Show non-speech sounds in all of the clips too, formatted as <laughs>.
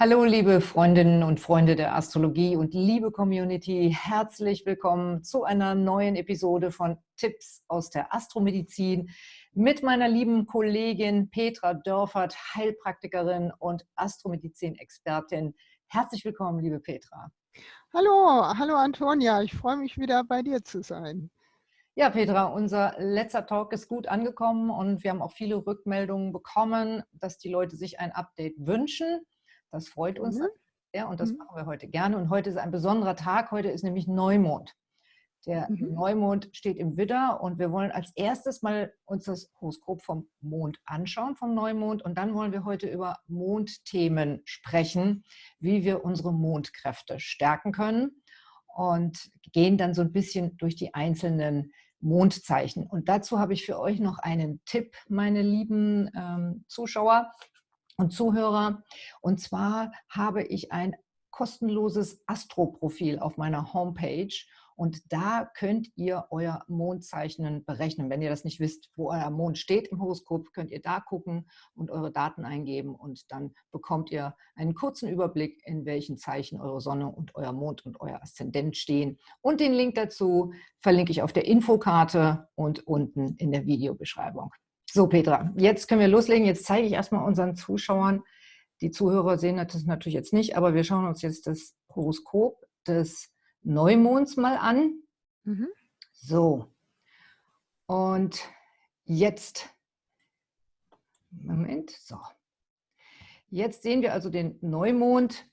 Hallo, liebe Freundinnen und Freunde der Astrologie und liebe Community. Herzlich willkommen zu einer neuen Episode von Tipps aus der Astromedizin mit meiner lieben Kollegin Petra Dörfert, Heilpraktikerin und Astromedizin-Expertin. Herzlich willkommen, liebe Petra. Hallo, hallo Antonia. Ich freue mich wieder bei dir zu sein. Ja, Petra, unser letzter Talk ist gut angekommen und wir haben auch viele Rückmeldungen bekommen, dass die Leute sich ein Update wünschen. Das freut uns mhm. sehr und das mhm. machen wir heute gerne. Und heute ist ein besonderer Tag. Heute ist nämlich Neumond. Der mhm. Neumond steht im Widder und wir wollen als erstes mal uns das Horoskop vom Mond anschauen, vom Neumond. Und dann wollen wir heute über Mondthemen sprechen, wie wir unsere Mondkräfte stärken können und gehen dann so ein bisschen durch die einzelnen Mondzeichen. Und dazu habe ich für euch noch einen Tipp, meine lieben ähm, Zuschauer und Zuhörer. Und zwar habe ich ein kostenloses Astro-Profil auf meiner Homepage und da könnt ihr euer Mondzeichen berechnen. Wenn ihr das nicht wisst, wo euer Mond steht im Horoskop, könnt ihr da gucken und eure Daten eingeben und dann bekommt ihr einen kurzen Überblick, in welchen Zeichen eure Sonne und euer Mond und euer Aszendent stehen. Und den Link dazu verlinke ich auf der Infokarte und unten in der Videobeschreibung. So, Petra, jetzt können wir loslegen. Jetzt zeige ich erstmal unseren Zuschauern, die Zuhörer sehen das natürlich jetzt nicht, aber wir schauen uns jetzt das Horoskop des Neumonds mal an. Mhm. So, und jetzt, Moment, so. Jetzt sehen wir also den Neumond,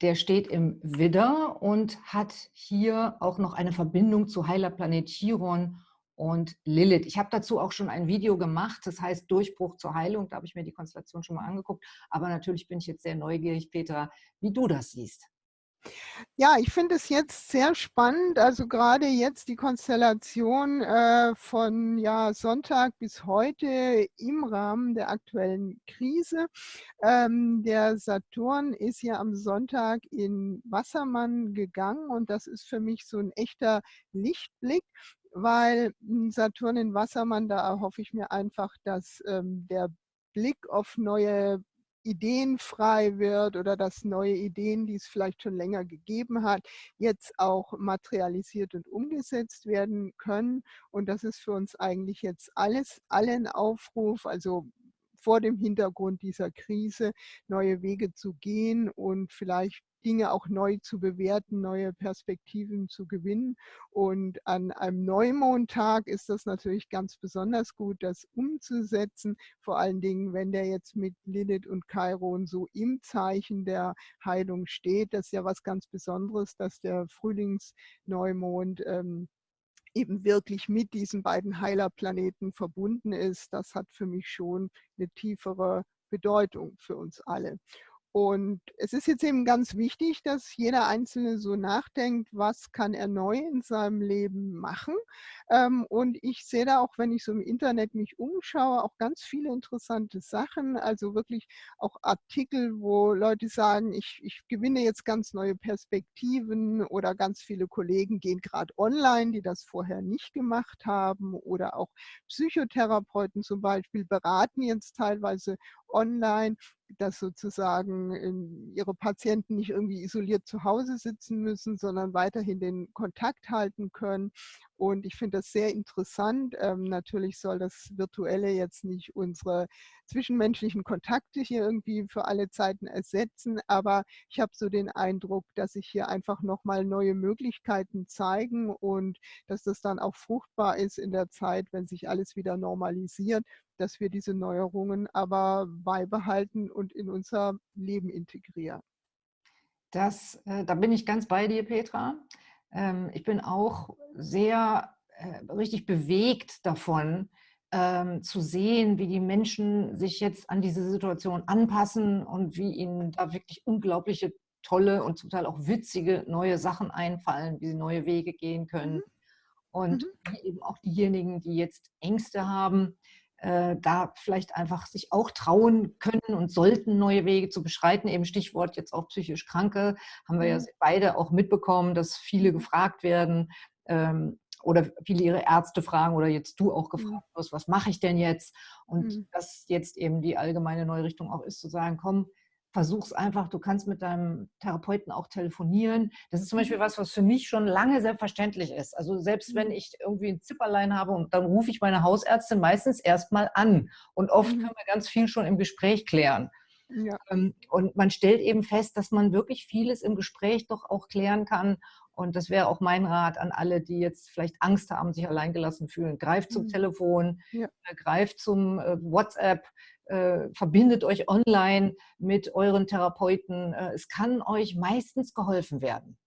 der steht im Widder und hat hier auch noch eine Verbindung zu Heilerplanet Chiron und Lilith. Ich habe dazu auch schon ein Video gemacht, das heißt Durchbruch zur Heilung. Da habe ich mir die Konstellation schon mal angeguckt. Aber natürlich bin ich jetzt sehr neugierig, Petra, wie du das siehst. Ja, ich finde es jetzt sehr spannend, also gerade jetzt die Konstellation äh, von ja, Sonntag bis heute im Rahmen der aktuellen Krise. Ähm, der Saturn ist ja am Sonntag in Wassermann gegangen und das ist für mich so ein echter Lichtblick weil hm, Saturn in Wassermann, da hoffe ich mir einfach, dass ähm, der Blick auf neue Ideen frei wird oder dass neue Ideen, die es vielleicht schon länger gegeben hat, jetzt auch materialisiert und umgesetzt werden können. Und das ist für uns eigentlich jetzt alles, allen Aufruf, also vor dem Hintergrund dieser Krise neue Wege zu gehen und vielleicht Dinge auch neu zu bewerten, neue Perspektiven zu gewinnen. Und an einem Neumondtag ist das natürlich ganz besonders gut, das umzusetzen. Vor allen Dingen, wenn der jetzt mit Lilith und Chiron so im Zeichen der Heilung steht. Das ist ja was ganz Besonderes, dass der Frühlingsneumond ähm, eben wirklich mit diesen beiden Heilerplaneten verbunden ist. Das hat für mich schon eine tiefere Bedeutung für uns alle. Und es ist jetzt eben ganz wichtig, dass jeder Einzelne so nachdenkt, was kann er neu in seinem Leben machen. Ähm, und ich sehe da auch, wenn ich so im Internet mich umschaue, auch ganz viele interessante Sachen. Also wirklich auch Artikel, wo Leute sagen, ich, ich gewinne jetzt ganz neue Perspektiven oder ganz viele Kollegen gehen gerade online, die das vorher nicht gemacht haben. Oder auch Psychotherapeuten zum Beispiel beraten jetzt teilweise online dass sozusagen ihre Patienten nicht irgendwie isoliert zu Hause sitzen müssen, sondern weiterhin den Kontakt halten können. Und ich finde das sehr interessant. Ähm, natürlich soll das Virtuelle jetzt nicht unsere zwischenmenschlichen Kontakte hier irgendwie für alle Zeiten ersetzen, aber ich habe so den Eindruck, dass sich hier einfach nochmal neue Möglichkeiten zeigen und dass das dann auch fruchtbar ist in der Zeit, wenn sich alles wieder normalisiert, dass wir diese Neuerungen aber beibehalten und in unser Leben integrieren. Das, äh, da bin ich ganz bei dir, Petra. Ähm, ich bin auch sehr äh, richtig bewegt davon, ähm, zu sehen, wie die Menschen sich jetzt an diese Situation anpassen und wie ihnen da wirklich unglaubliche, tolle und zum Teil auch witzige neue Sachen einfallen, wie sie neue Wege gehen können. Mhm. Und mhm. eben auch diejenigen, die jetzt Ängste haben, äh, da vielleicht einfach sich auch trauen können und sollten, neue Wege zu beschreiten. Eben Stichwort jetzt auch psychisch Kranke, haben wir ja mhm. beide auch mitbekommen, dass viele gefragt werden ähm, oder viele ihre Ärzte fragen oder jetzt du auch mhm. gefragt wirst, was mache ich denn jetzt? Und mhm. dass jetzt eben die allgemeine neue Richtung auch ist, zu sagen, komm, versuch's einfach, du kannst mit deinem Therapeuten auch telefonieren. Das ist zum Beispiel was, was für mich schon lange selbstverständlich ist. Also selbst wenn Mhm. ich irgendwie ein Zipperlein habe und dann rufe ich meine Hausärztin meistens erstmal an. Und oft Mhm. können wir ganz viel schon im Gespräch klären. Ja. Ähm, Und man stellt eben fest, dass man wirklich vieles im Gespräch doch auch klären kann. Und das wäre auch mein Rat an alle, die jetzt vielleicht Angst haben, sich alleingelassen fühlen. Greift zum Mhm. Telefon, Ja. äh, greift zum äh, WhatsApp, äh, verbindet euch online mit euren Therapeuten. Äh, Es kann euch meistens geholfen werden.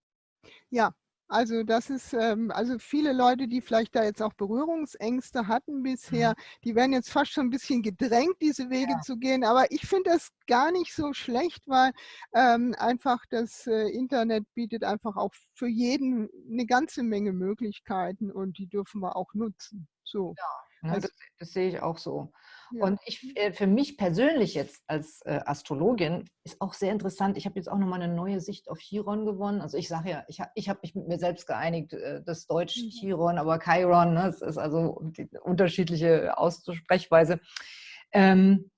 Ja, also das ist, ähm, also viele Leute, die vielleicht da jetzt auch Berührungsängste hatten bisher, Mhm. die werden jetzt fast schon ein bisschen gedrängt, diese Wege Ja. zu gehen. Aber ich finde das gar nicht so schlecht, weil ähm, einfach das äh, Internet bietet einfach auch für jeden eine ganze Menge Möglichkeiten und die dürfen wir auch nutzen. So, Ne, also das, das sehe ich auch so. Ja. Und ich, äh, für mich persönlich jetzt als äh, Astrologin ist auch sehr interessant. Ich habe jetzt auch nochmal eine neue Sicht auf Chiron gewonnen. Also ich sage ja, ich habe ich hab mich mit mir selbst geeinigt, äh, das Deutsch Mhm. Chiron, aber Chiron, ne, es ist also die unterschiedliche Aussprechweise. Ähm,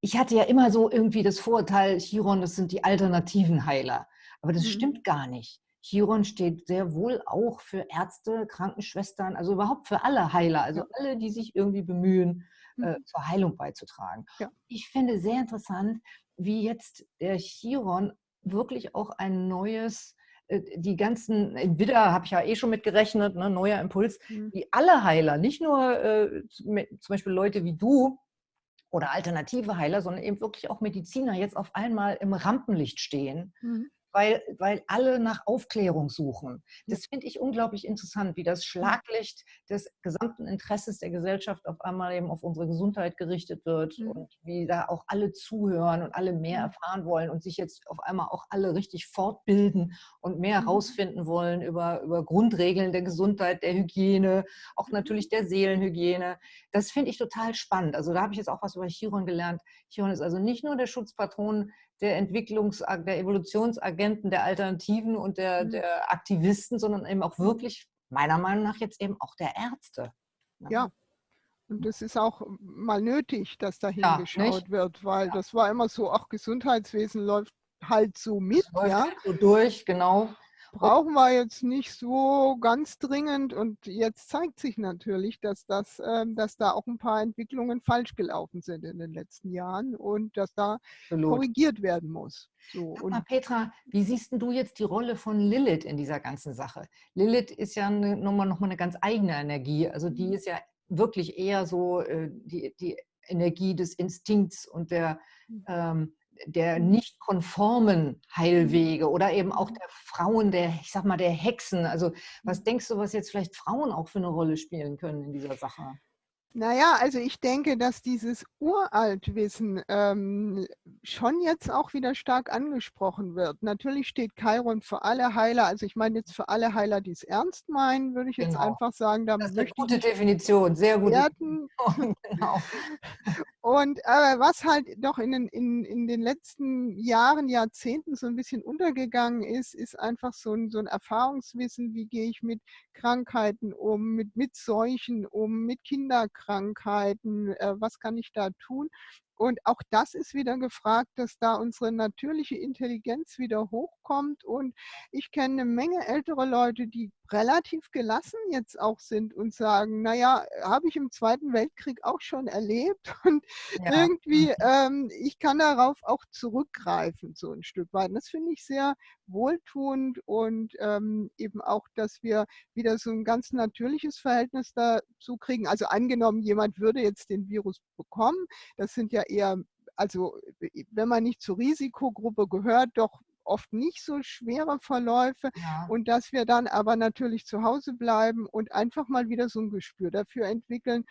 ich hatte ja immer so irgendwie das Vorurteil, Chiron, das sind die alternativen Heiler. Aber das Mhm. stimmt gar nicht. Chiron steht sehr wohl auch für Ärzte, Krankenschwestern, also überhaupt für alle Heiler, also alle, die sich irgendwie bemühen, äh, Mhm. zur Heilung beizutragen. Ja. Ich finde sehr interessant, wie jetzt der Chiron wirklich auch ein neues, äh, die ganzen, in Widder habe ich ja eh schon mit gerechnet, ne, neuer Impuls, Mhm. wie alle Heiler, nicht nur äh, zum zum Beispiel Leute wie du oder alternative Heiler, sondern eben wirklich auch Mediziner jetzt auf einmal im Rampenlicht stehen Mhm. Weil, weil alle nach Aufklärung suchen. Ja. Das finde ich unglaublich interessant, wie das Schlaglicht des gesamten Interesses der Gesellschaft auf einmal eben auf unsere Gesundheit gerichtet wird Mhm. und wie da auch alle zuhören und alle mehr Mhm. erfahren wollen und sich jetzt auf einmal auch alle richtig fortbilden und mehr herausfinden wollen über, über Grundregeln der Gesundheit, der Hygiene, auch natürlich der Seelenhygiene. Das finde ich total spannend. Also da habe ich jetzt auch was über Chiron gelernt. Chiron ist also nicht nur der Schutzpatron der Entwicklungs-, der Evolutionsagenten, der Alternativen und der, Mhm. der Aktivisten, sondern eben auch wirklich, meiner Meinung nach, jetzt eben auch der Ärzte. ne? Ja. Und das ist auch mal nötig, dass da Ja, hingeschaut nicht? wird, weil Ja. das war immer so, ach, Gesundheitswesen läuft halt so mit, Das läuft ja. halt so durch, genau. Brauchen wir jetzt nicht so ganz dringend. Und jetzt zeigt sich natürlich, dass, das, ähm, dass da auch ein paar Entwicklungen falsch gelaufen sind in den letzten Jahren und dass da Absolut. korrigiert werden muss. So, Sag mal, Petra, wie siehst denn du jetzt die Rolle von Lilith in dieser ganzen Sache? Lilith ist ja eine, nochmal, nochmal eine ganz eigene Energie. Also die Mhm. ist ja wirklich eher so äh, die, die Energie des Instinkts und der, Mhm. ähm, der nicht konformen Heilwege oder eben auch der Frauen, der, ich sag mal, der Hexen. Also was denkst du, was jetzt vielleicht Frauen auch für eine Rolle spielen können in dieser Sache? Naja, also ich denke, dass dieses Uraltwissen ähm, schon jetzt auch wieder stark angesprochen wird. Natürlich steht Chiron für alle Heiler, also ich meine jetzt für alle Heiler, die es ernst meinen, würde ich jetzt Genau. einfach sagen, da Das ist eine gute Definition, sehr gute. Definition. <laughs> Genau. Und aber was halt doch in den, in, in den letzten Jahren, Jahrzehnten so ein bisschen untergegangen ist, ist einfach so ein, so ein Erfahrungswissen, wie gehe ich mit Krankheiten um, mit, mit Seuchen um, mit Kinderkrankheiten, äh, was kann ich da tun? Und auch das ist wieder gefragt, dass da unsere natürliche Intelligenz wieder hochkommt. Und ich kenne eine Menge ältere Leute, die relativ gelassen jetzt auch sind und sagen, naja, habe ich im Zweiten Weltkrieg auch schon erlebt. <laughs> Und Ja. irgendwie, Mhm. ähm, ich kann darauf auch zurückgreifen, so ein Stück weit. Und das finde ich sehr wohltuend und ähm, eben auch, dass wir wieder so ein ganz natürliches Verhältnis dazu kriegen. Also angenommen, jemand würde jetzt den Virus bekommen, das sind ja eher, also wenn man nicht zur Risikogruppe gehört, doch oft nicht so schwere Verläufe Ja. und dass wir dann aber natürlich zu Hause bleiben und einfach mal wieder so ein Gespür dafür entwickeln,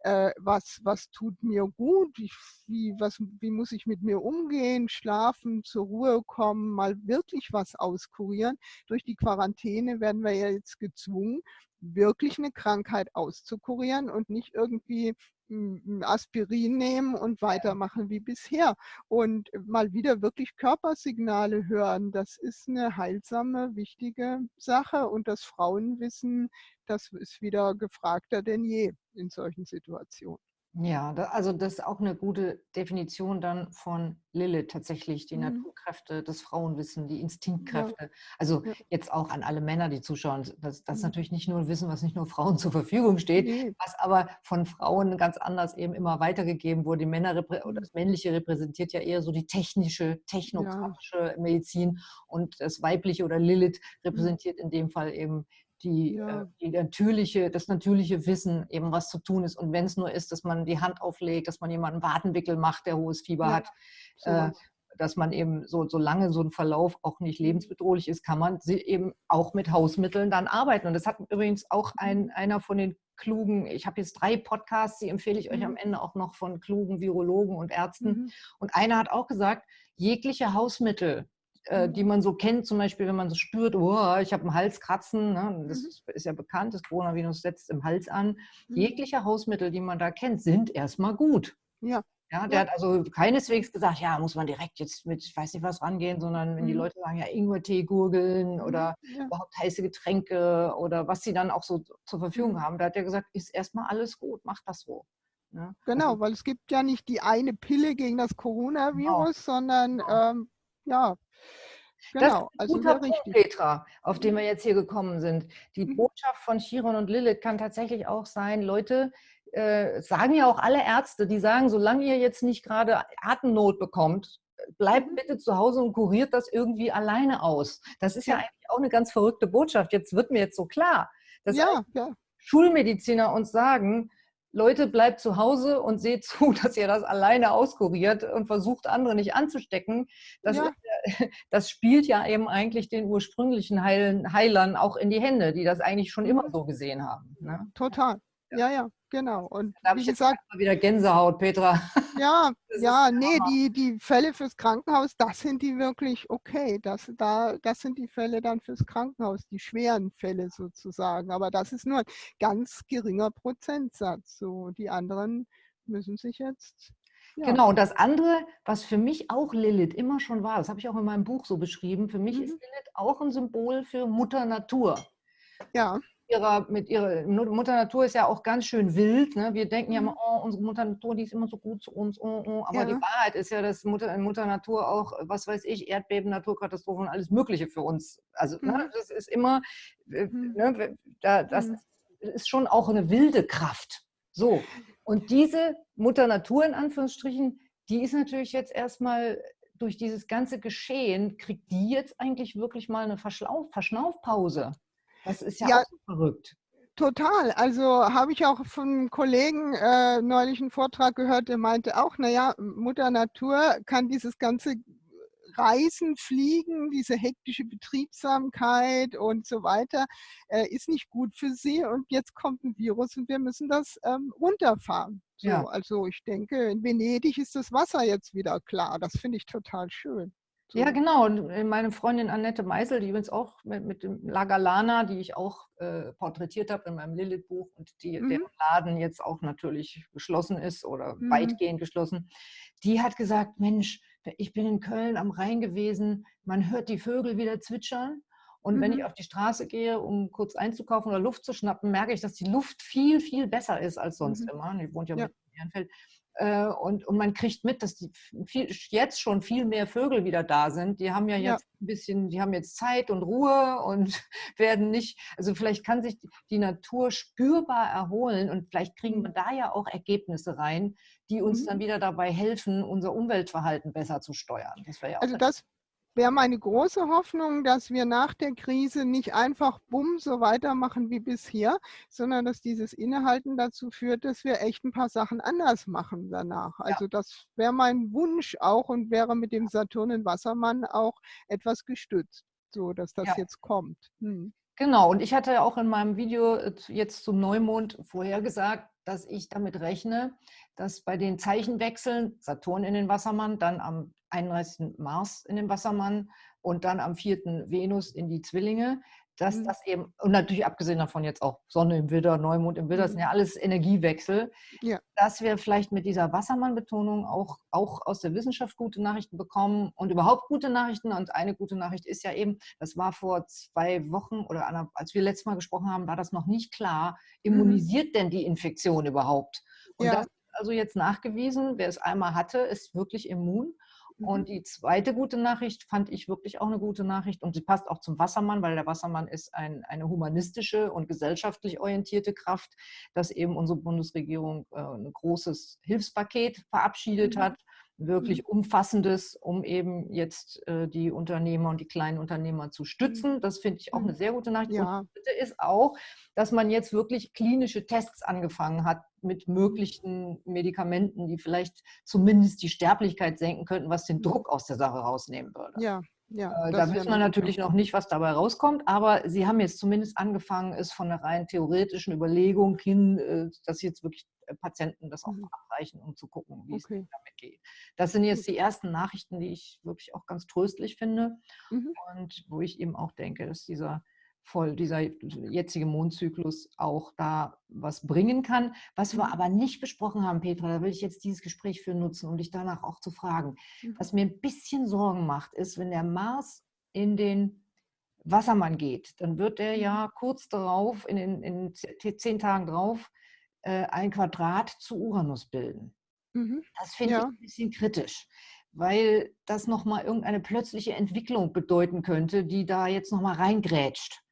äh, was, was tut mir gut, wie, wie, was, wie muss ich mit mir umgehen, schlafen, zur Ruhe kommen, mal wirklich was auskurieren. Durch die Quarantäne werden wir ja jetzt gezwungen, wirklich eine Krankheit auszukurieren und nicht irgendwie ein ein Aspirin nehmen und weitermachen wie bisher. Und mal wieder wirklich Körpersignale hören, das ist eine heilsame, wichtige Sache. Und das Frauenwissen, das ist wieder gefragter denn je in solchen Situationen. Ja, da, also das ist auch eine gute Definition dann von Lilith tatsächlich, die mhm. Naturkräfte, das Frauenwissen, die Instinktkräfte. Ja. Also ja. jetzt auch an alle Männer, die zuschauen, das, das mhm. natürlich nicht nur ein Wissen, was nicht nur Frauen zur Verfügung steht, nee. was aber von Frauen ganz anders eben immer weitergegeben wurde. Die Männer oder mhm. das Männliche repräsentiert ja eher so die technische, technokratische ja. Medizin und das Weibliche oder Lilith mhm. repräsentiert in dem Fall eben die, ja. äh, die natürliche, das natürliche Wissen, eben was zu tun ist. Und wenn es nur ist, dass man die Hand auflegt, dass man jemanden Wadenwickel macht, der hohes Fieber ja. hat, äh, dass man eben so, solange so ein Verlauf auch nicht mhm. lebensbedrohlich ist, kann man sie eben auch mit Hausmitteln dann arbeiten. Und das hat übrigens auch ein, mhm. einer von den klugen, ich habe jetzt drei Podcasts, die empfehle ich euch am mhm. Ende auch noch von klugen Virologen und Ärzten. Mhm. Und einer hat auch gesagt, jegliche Hausmittel, äh, die man so kennt, zum Beispiel, wenn man so spürt, oh, ich habe einen Halskratzen, ne? das mhm. ist ja bekannt, das Coronavirus setzt im Hals an. Mhm. Jegliche Hausmittel, die man da kennt, sind erstmal gut. Ja. Ja, der ja. hat also keineswegs gesagt, ja, muss man direkt jetzt mit, ich weiß nicht was rangehen, sondern wenn mhm. die Leute sagen, ja, Ingwertee gurgeln mhm. oder ja. überhaupt heiße Getränke oder was sie dann auch so zur Verfügung mhm. haben, da hat er gesagt, ist erstmal alles gut, macht das so. Ja. Ne? Genau, also, weil es gibt ja nicht die eine Pille gegen das genau. Coronavirus, genau. sondern. Ähm, ja, Genau, das ist ein also Punkt, Petra, auf den wir jetzt hier gekommen sind. Die mhm. Botschaft von Chiron und Lilith kann tatsächlich auch sein, Leute, äh, sagen ja auch alle Ärzte, die sagen, solange ihr jetzt nicht gerade Atemnot bekommt, bleibt mhm. bitte zu Hause und kuriert das irgendwie alleine aus. Das ist ja, ja eigentlich auch eine ganz verrückte Botschaft. Jetzt wird mir jetzt so klar, dass ja, ja. Schulmediziner uns sagen, Leute, bleibt zu Hause und seht zu, <laughs> dass ihr das alleine auskuriert und versucht, andere nicht anzustecken. Das, ja. <laughs> das spielt ja eben eigentlich den ursprünglichen Heilern auch in die Hände, die das eigentlich schon immer mhm. so gesehen haben. Ne? Total. Ja, ja, genau. Und da habe ich gesagt, jetzt wieder Gänsehaut, Petra. Ja, <laughs> ja, nee, die, die Fälle fürs Krankenhaus, das sind die wirklich okay. Das, da, das sind die Fälle dann fürs Krankenhaus, die schweren Fälle sozusagen. Aber das ist nur ein ganz geringer Prozentsatz. So, die anderen müssen sich jetzt ja. Genau, und das andere, was für mich auch Lilith immer schon war, das habe ich auch in meinem Buch so beschrieben, für mich mhm. ist Lilith auch ein Symbol für Mutter Natur. Ja ihrer, mit ihrer Mutter Natur ist ja auch ganz schön wild. Ne? Wir denken ja immer, mhm. oh, unsere Mutter Natur, die ist immer so gut zu uns. Oh, oh. Aber ja. die Wahrheit ist ja, dass Mutter, Mutter Natur auch, was weiß ich, Erdbeben, Naturkatastrophen und alles Mögliche für uns. Also ne, mhm. ne, das ist immer, äh, mhm. ne, da, das mhm. ist schon auch eine wilde Kraft. So. Und diese Mutter Natur in Anführungsstrichen, die ist natürlich jetzt erstmal durch dieses ganze Geschehen, kriegt die jetzt eigentlich wirklich mal eine Verschlauf, Verschnaufpause. Das ist ja, ja auch verrückt. Total. Also habe ich auch von einem Kollegen äh, neulich einen Vortrag gehört, der meinte auch, naja, Mutter Natur kann dieses ganze Reisen, Fliegen, diese hektische Betriebsamkeit und so weiter, äh, ist nicht gut für sie. Und jetzt kommt ein Virus und wir müssen das ähm, runterfahren. So, ja. Also ich denke, in Venedig ist das Wasser jetzt wieder klar. Das finde ich total schön. So. Ja, genau. Und äh, meine Freundin Annette Meisel, die übrigens auch mit, mit dem Lagalana, die ich auch äh, porträtiert habe in meinem Lilith-Buch und die, mhm. deren Laden jetzt auch natürlich geschlossen ist oder mhm. weitgehend geschlossen, die hat gesagt, Mensch, ich bin in Köln am Rhein gewesen, man hört die Vögel wieder zwitschern. Und mhm. wenn ich auf die Straße gehe, um kurz einzukaufen oder Luft zu schnappen, merke ich, dass die Luft viel, viel besser ist als sonst mhm. immer. Die wohnt ja, ja. mit Ehrenfeld. Äh, und, und man kriegt mit, dass die viel, jetzt schon viel mehr Vögel wieder da sind. Die haben ja jetzt ja. ein bisschen, die haben jetzt Zeit und Ruhe und <laughs> werden nicht, also vielleicht kann sich die Natur spürbar erholen und vielleicht kriegen wir mhm. da ja auch Ergebnisse rein, die uns mhm. dann wieder dabei helfen, unser Umweltverhalten besser zu steuern. Das ja also das wäre meine große Hoffnung, dass wir nach der Krise nicht einfach bumm so weitermachen wie bisher, sondern dass dieses Innehalten dazu führt, dass wir echt ein paar Sachen anders machen danach. Also ja. das wäre mein Wunsch auch und wäre mit dem Saturn in Wassermann auch etwas gestützt, so dass das ja. jetzt kommt. Hm. Genau, und ich hatte auch in meinem Video äh, jetzt zum Neumond vorhergesagt, dass ich damit rechne, dass bei den Zeichenwechseln Saturn in den Wassermann, dann am 31. Mars in den Wassermann und dann am 4. Venus in die Zwillinge, dass mhm. das eben, und natürlich abgesehen davon jetzt auch Sonne im Widder, Neumond im Widder, das sind mhm. ja alles Energiewechsel, ja. dass wir vielleicht mit dieser Wassermann-Betonung auch, auch aus der Wissenschaft gute Nachrichten bekommen und überhaupt gute Nachrichten. Und eine gute Nachricht ist ja eben, das war vor zwei Wochen oder als wir letztes Mal gesprochen haben, war das noch nicht klar, mhm. immunisiert mhm. denn die Infektion überhaupt? Und ja. das also jetzt nachgewiesen, wer es einmal hatte, ist wirklich immun. Und mhm. die zweite gute Nachricht fand ich wirklich auch eine gute Nachricht und sie passt auch zum Wassermann, weil der Wassermann ist ein, eine humanistische und gesellschaftlich orientierte Kraft, dass eben unsere Bundesregierung äh, ein großes Hilfspaket verabschiedet mhm. hat wirklich mhm. umfassendes, um eben jetzt äh, die Unternehmer und die kleinen Unternehmer zu stützen. Das finde ich auch eine sehr gute Nachricht. Ja. Und bitte ist auch, dass man jetzt wirklich klinische Tests angefangen hat mit möglichen Medikamenten, die vielleicht zumindest die Sterblichkeit senken könnten, was den Druck aus der Sache rausnehmen würde. Ja, ja, äh, da wissen wir natürlich noch nicht, was dabei rauskommt, aber Sie haben jetzt zumindest angefangen, es von einer rein theoretischen Überlegung hin, äh, dass jetzt wirklich Patienten das auch mhm. abreichen, um zu gucken, wie okay. es damit geht. Das sind jetzt die ersten Nachrichten, die ich wirklich auch ganz tröstlich finde mhm. und wo ich eben auch denke, dass dieser voll dieser jetzige Mondzyklus auch da was bringen kann. Was wir mhm. aber nicht besprochen haben, Petra, da will ich jetzt dieses Gespräch für nutzen, um dich danach auch zu fragen. Mhm. Was mir ein bisschen Sorgen macht, ist, wenn der Mars in den Wassermann geht, dann wird er ja kurz darauf, in, den, in zehn Tagen drauf, äh, ein Quadrat zu Uranus bilden. Mhm. Das finde ja. ich ein bisschen kritisch weil das nochmal irgendeine plötzliche Entwicklung bedeuten könnte, die da jetzt nochmal reingrätscht.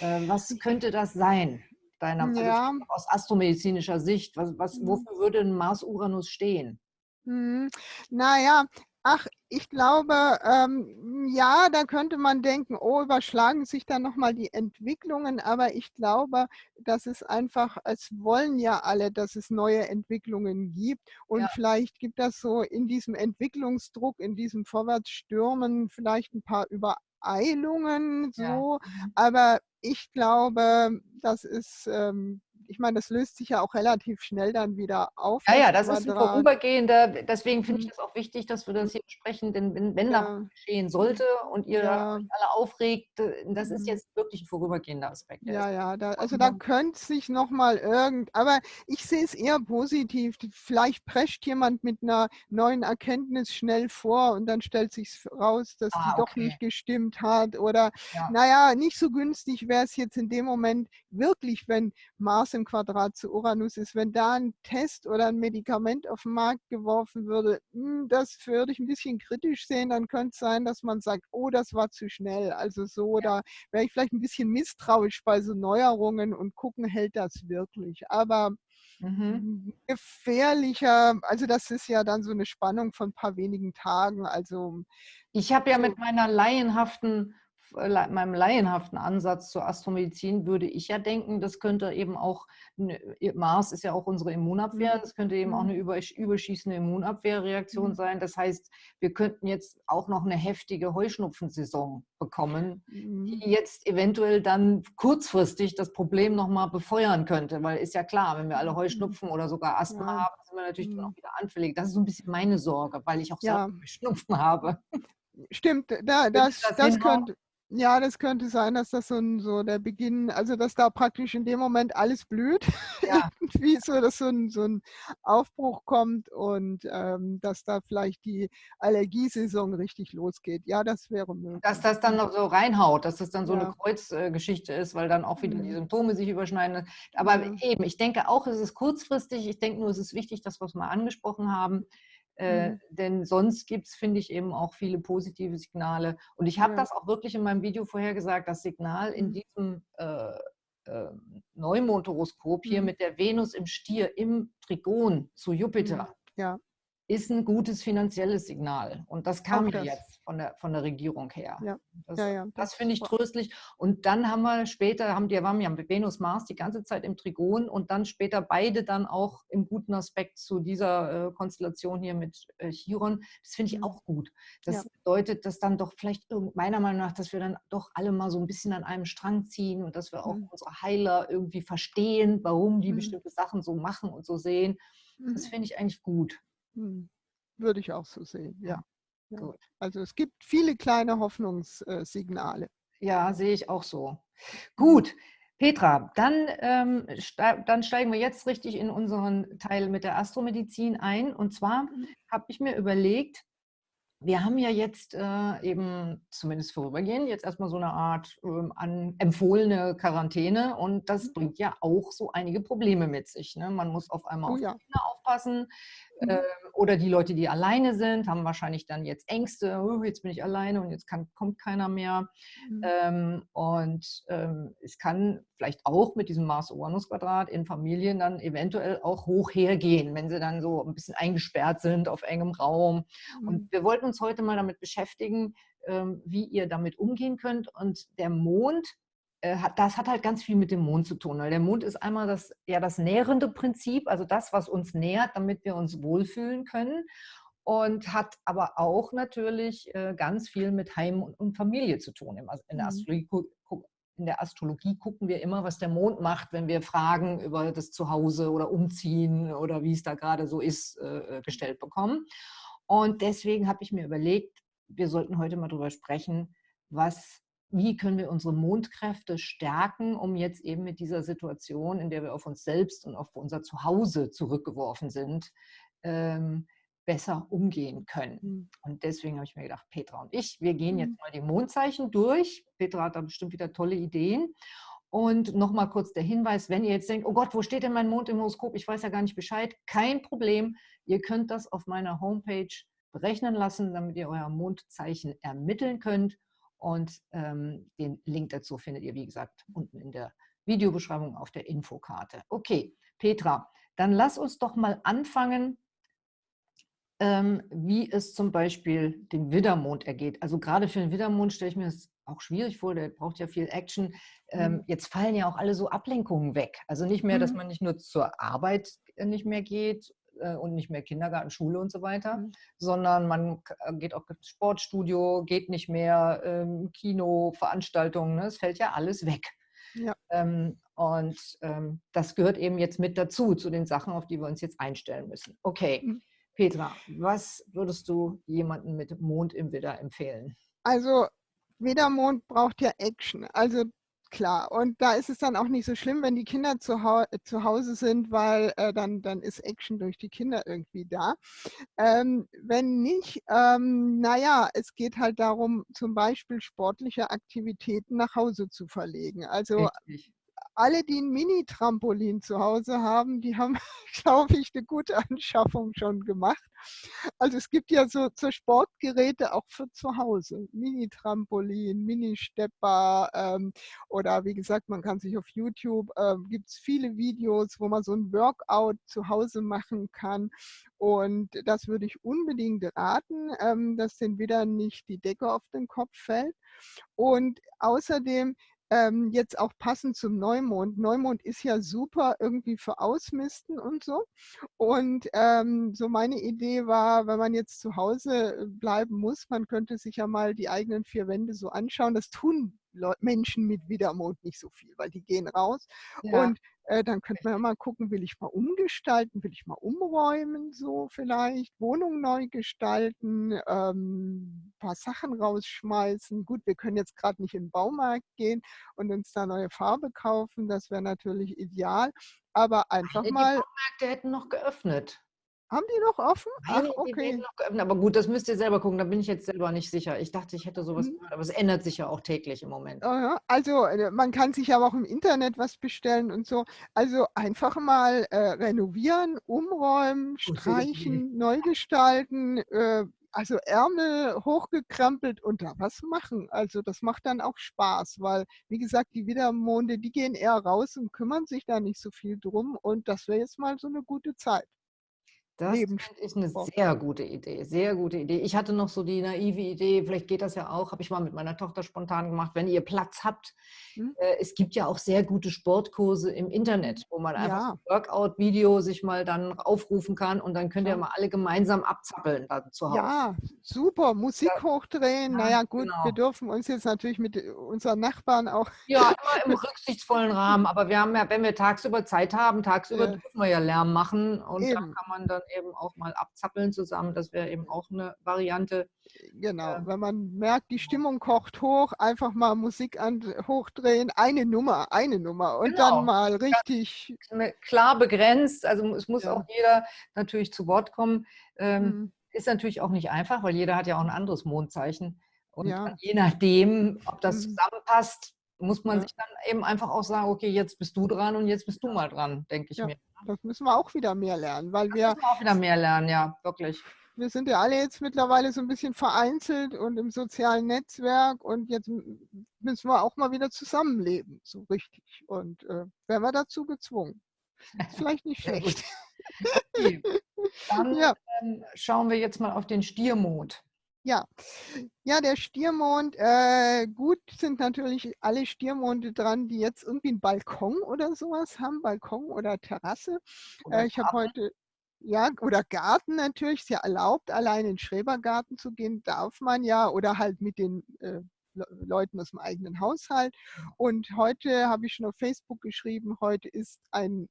Äh, was könnte das sein, deiner also ja. aus astromedizinischer Sicht? Was, was, mhm. wofür würde ein Mars-Uranus stehen? Hm, naja, ach, ich glaube, ähm, ja, da könnte man denken, oh, überschlagen sich da nochmal die Entwicklungen, aber ich glaube, dass es einfach, es wollen ja alle, dass es neue Entwicklungen gibt und ja. vielleicht gibt das so in diesem Entwicklungsdruck, in diesem Vorwärtsstürmen vielleicht ein paar Über Eilungen so, ja. Mhm. aber ich glaube, das ist ähm, ich meine, das löst sich ja auch relativ schnell dann wieder auf. Ja, ja, das ist ein vorübergehender, deswegen finde ich mhm. das auch wichtig, dass wir das hier besprechen, denn wenn, wenn ja. da geschehen sollte und ihr ja. alle aufregt, äh, das ist mhm. jetzt wirklich ein vorübergehender Aspekt. Ja, ja, da, also da könnte sich nochmal irgend, aber ich sehe es eher positiv. Vielleicht prescht jemand mit einer neuen Erkenntnis schnell vor und dann stellt sich raus, dass ah, die doch nicht gestimmt hat oder ja. naja, nicht so günstig wäre es jetzt in dem Moment wirklich, wenn Mars im Quadrat zu Uranus ist, wenn da ein Test oder ein Medikament auf den Markt geworfen würde, hm, das würde ich ein bisschen kritisch sehen, dann könnte es sein, dass man sagt, oh, das war zu schnell. Also so, da wäre ich vielleicht ein bisschen misstrauisch bei so Neuerungen und gucken, hält das wirklich. Aber Mhm. gefährlicher, also das ist ja dann so eine Spannung von ein paar wenigen Tagen. Also ich habe ja mit meiner laienhaften meinem laienhaften Ansatz zur Astromedizin würde ich ja denken, das könnte eben auch, Mars ist ja auch unsere Immunabwehr, mhm. das könnte eben auch mhm. eine überschießende Immunabwehrreaktion mhm. sein. Das heißt, wir könnten jetzt auch noch eine heftige Heuschnupfensaison bekommen, die jetzt eventuell dann kurzfristig das Problem nochmal befeuern könnte, weil ist ja klar, wenn wir alle Heuschnupfen oder sogar Asthma ja. haben, sind wir natürlich dann auch wieder anfällig. Das ist so ein bisschen meine Sorge, weil ich auch ja. Schnupfen habe. Stimmt, da, das, das, das könnte, ja, das könnte sein, dass das so, ein, so der Beginn, also dass da praktisch in dem Moment alles blüht, <laughs> ja. irgendwie so, dass so ein, so ein Aufbruch kommt und ähm, dass da vielleicht die Allergiesaison richtig losgeht. Ja, das wäre möglich. Dass das dann noch so reinhaut, dass das dann so ja. eine Kreuzgeschichte ist, weil dann auch wieder mhm. die Symptome sich überschneiden. Aber mhm. eben, ich denke auch, es ist kurzfristig. Ich denke nur, es ist wichtig, dass wir es mal angesprochen haben äh, mhm. Denn sonst gibt es, finde ich, eben auch viele positive Signale. Und ich habe ja. das auch wirklich in meinem Video vorher gesagt, das Signal in mhm. diesem äh, äh, Neumondhoroskop hier mhm. mit der Venus im Stier im Trigon zu Jupiter. Ja ist ein gutes finanzielles Signal. Und das kam ja jetzt von der, von der Regierung her. Ja. Das, ja, ja. das, finde ich tröstlich. Und dann haben wir später, haben die waren ja Venus Mars die ganze Zeit im Trigon und dann später beide dann auch im guten Aspekt zu dieser äh, Konstellation hier mit äh, Chiron. Das finde ich mhm. auch gut. Das bedeutet, dass dann doch vielleicht meiner Meinung nach, dass wir dann doch alle mal so ein bisschen an einem Strang ziehen und dass wir auch mhm. unsere Heiler irgendwie verstehen, warum die mhm. bestimmte Sachen so machen und so sehen. Das mhm. finde ich eigentlich gut. Hm, würde ich auch so sehen, ja. ja. Gut. Also es gibt viele kleine Hoffnungssignale. Ja, sehe ich auch so. Mhm. Gut, Petra, dann, ähm, ste dann steigen wir jetzt richtig in unseren Teil mit der Astromedizin ein. Und zwar mhm. habe ich mir überlegt, wir haben ja jetzt äh, eben, zumindest vorübergehend, jetzt erstmal so eine Art ähm, an, empfohlene Quarantäne und das mhm. bringt ja auch so einige Probleme mit sich. Ne? Man muss auf einmal oh, auf ja. die Kinder aufpassen. Mhm. Äh, oder die Leute, die alleine sind, haben wahrscheinlich dann jetzt Ängste, oh, jetzt bin ich alleine und jetzt kann, kommt keiner mehr. Mhm. Ähm, und ähm, es kann vielleicht auch mit diesem Mars-Uranus-Quadrat in Familien dann eventuell auch hoch hergehen, wenn sie dann so ein bisschen eingesperrt sind auf engem Raum. Mhm. Und wir wollten uns heute mal damit beschäftigen, ähm, wie ihr damit umgehen könnt. Und der Mond das hat halt ganz viel mit dem Mond zu tun. Weil der Mond ist einmal das, ja, das nährende Prinzip, also das, was uns nährt, damit wir uns wohlfühlen können. Und hat aber auch natürlich äh, ganz viel mit Heim und Familie zu tun. In der, mhm. Astrologie, in der Astrologie gucken wir immer, was der Mond macht, wenn wir Fragen über das Zuhause oder Umziehen oder wie es da gerade so ist, äh, gestellt bekommen. Und deswegen habe ich mir überlegt, wir sollten heute mal darüber sprechen, was wie können wir unsere Mondkräfte stärken, um jetzt eben mit dieser Situation, in der wir auf uns selbst und auf unser Zuhause zurückgeworfen sind, ähm, besser umgehen können. Mhm. Und deswegen habe ich mir gedacht, Petra und ich, wir gehen jetzt mhm. mal die Mondzeichen durch. Petra hat da bestimmt wieder tolle Ideen. Und nochmal kurz der Hinweis, wenn ihr jetzt denkt, oh Gott, wo steht denn mein Mond im Horoskop? Ich weiß ja gar nicht Bescheid. Kein Problem. Ihr könnt das auf meiner Homepage berechnen lassen, damit ihr euer Mondzeichen ermitteln könnt. Und ähm, den Link dazu findet ihr, wie gesagt, unten in der Videobeschreibung auf der Infokarte. Okay, Petra, dann lass uns doch mal anfangen, ähm, wie es zum Beispiel dem Widdermond ergeht. Also gerade für den Widdermond stelle ich mir das auch schwierig vor, der braucht ja viel Action. Ähm, mhm. Jetzt fallen ja auch alle so Ablenkungen weg. Also nicht mehr, dass mhm. man nicht nur zur Arbeit äh, nicht mehr geht und nicht mehr Kindergarten, Schule und so weiter, mhm. sondern man äh, geht auch ins Sportstudio, geht nicht mehr ähm, Kino, Veranstaltungen, ne? es fällt ja alles weg. Ja. Ähm, und ähm, das gehört eben jetzt mit dazu, zu den Sachen, auf die wir uns jetzt einstellen müssen. Okay, mhm. Petra, was würdest du jemandem mit Mond im Widder empfehlen? Also Widdermond braucht ja Action. Also klar. Und da ist es dann auch nicht so schlimm, wenn die Kinder zu, Hau zu Hause sind, weil äh, dann, dann ist Action durch die Kinder irgendwie da. Ähm, wenn nicht, ähm, naja, es geht halt darum, zum Beispiel sportliche Aktivitäten nach Hause zu verlegen. Also Richtig alle, die ein Mini-Trampolin zu Hause haben, die haben, <laughs> glaube ich, eine gute Anschaffung schon gemacht. Also es gibt ja so, so Sportgeräte auch für zu Hause. Mini-Trampolin, Mini-Stepper ähm, oder wie gesagt, man kann sich auf YouTube, äh, gibt es viele Videos, wo man so ein Workout zu Hause machen kann. Und das würde ich unbedingt raten, ähm, dass den wieder nicht die Decke auf den Kopf fällt. Und außerdem ähm, jetzt auch passend zum Neumond. Neumond ist ja super irgendwie für Ausmisten und so. Und ähm, so meine Idee war, wenn man jetzt zu Hause äh, bleiben muss, man könnte sich ja mal die eigenen vier Wände so anschauen. Das tun Menschen mit Widermond nicht so viel, weil die gehen raus. Ja. Und äh, dann könnte man ja mal gucken, will ich mal umgestalten, will ich mal umräumen, so vielleicht, Wohnung neu gestalten, ähm, paar Sachen rausschmeißen. Gut, wir können jetzt gerade nicht in den Baumarkt gehen und uns da neue Farbe kaufen, das wäre natürlich ideal. Aber einfach mal. Die Baumärkte hätten noch geöffnet. Haben die noch offen? Ach, okay. Noch geöffnet. Aber gut, das müsst ihr selber gucken. Da bin ich jetzt selber nicht sicher. Ich dachte, ich hätte sowas mhm. gehört, aber es ändert sich ja auch täglich im Moment. Also äh, man kann sich aber auch im Internet was bestellen und so. Also einfach mal äh, renovieren, umräumen, <laughs> streichen, neu gestalten. Äh, also Ärmel hochgekrempelt und da was machen. Also das macht dann auch Spaß, weil wie gesagt, die Widermonde, die gehen eher raus und kümmern sich da nicht so viel drum und das wäre jetzt mal so eine gute Zeit. Das ist eine sehr gute Idee, sehr gute Idee. Ich hatte noch so die naive Idee, vielleicht geht das ja auch, habe ich mal mit meiner Tochter spontan gemacht, wenn ihr Platz habt. Hm? Äh, es gibt ja auch sehr gute Sportkurse im Internet, wo man einfach ja. ein Workout-Video sich mal dann aufrufen kann und dann könnt ihr mal alle gemeinsam abzappeln dann zu Hause. Ja, super, Musik ja. hochdrehen. Ja, naja gut, genau. wir dürfen uns jetzt natürlich mit unseren Nachbarn auch... Ja, immer im rücksichtsvollen Rahmen, aber wir haben ja, wenn wir tagsüber Zeit haben, tagsüber dürfen wir ja Lärm machen und Eben. dann kann man dann eben auch mal abzappeln zusammen. Das wäre eben auch eine Variante. Genau, äh, wenn man merkt, die Stimmung kocht hoch, einfach mal Musik an, hochdrehen, eine Nummer, eine Nummer und genau. dann mal richtig. Klar begrenzt, also es muss ja. auch jeder natürlich zu Wort kommen. Ähm, mhm Ist natürlich auch nicht einfach, weil jeder hat ja auch ein anderes Mondzeichen. Und Ja. je nachdem, ob das Mhm. zusammenpasst, muss man Ja. sich dann eben einfach auch sagen, okay, jetzt bist du dran und jetzt bist du mal dran, denke ich Ja. mir. Das müssen wir auch wieder mehr lernen, weil Da wir müssen wir auch wieder mehr lernen, ja, wirklich. wir sind ja alle jetzt mittlerweile so ein bisschen vereinzelt und im sozialen Netzwerk und jetzt müssen wir auch mal wieder zusammenleben, so richtig. Und, äh, werden wir dazu gezwungen. Ist <laughs> vielleicht nicht schlecht. Okay. <laughs> Dann, Ja. ähm, schauen wir jetzt mal auf den Stiermond. Ja. Ja, der Stiermond, äh, gut sind natürlich alle Stiermonde dran, die jetzt irgendwie 'n Balkon oder so was haben, Balkon oder Terrasse. Oder Äh, ich habe heute ja, oder Garten natürlich, ist ja erlaubt, allein in 'n Schrebergarten zu gehen, darf man ja oder halt mit den, äh, Le Leuten aus'm eigenen Haushalt. Und heute habe ich schon auf Facebook geschrieben, heute ist ein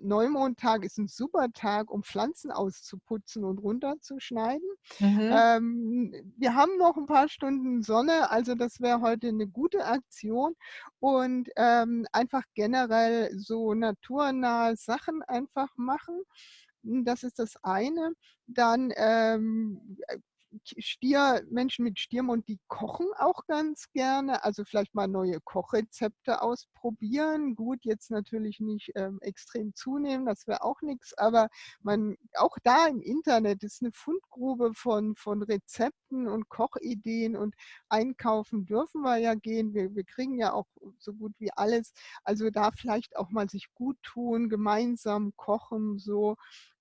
Neumondtag, ist 'n super Tag, um Pflanzen auszuputzen und runterzuschneiden. Mhm. Ähm, wir haben noch 'n paar Stunden Sonne, also das wäre heute 'ne gute Aktion und, ähm, einfach generell so naturnahe Sachen einfach machen. Das ist das eine. Dann, ähm, äh, Stier Menschen mit Stiermond, die kochen auch ganz gerne, also vielleicht mal neue Kochrezepte ausprobieren. Gut, jetzt natürlich nicht, ähm, extrem zunehmen, das wäre auch nix, aber man auch da im Internet ist 'ne Fundgrube von von Rezepten und Kochideen und einkaufen dürfen wir ja gehen. Wir wir kriegen ja auch so gut wie alles. Also da vielleicht auch mal sich guttun, gemeinsam kochen so,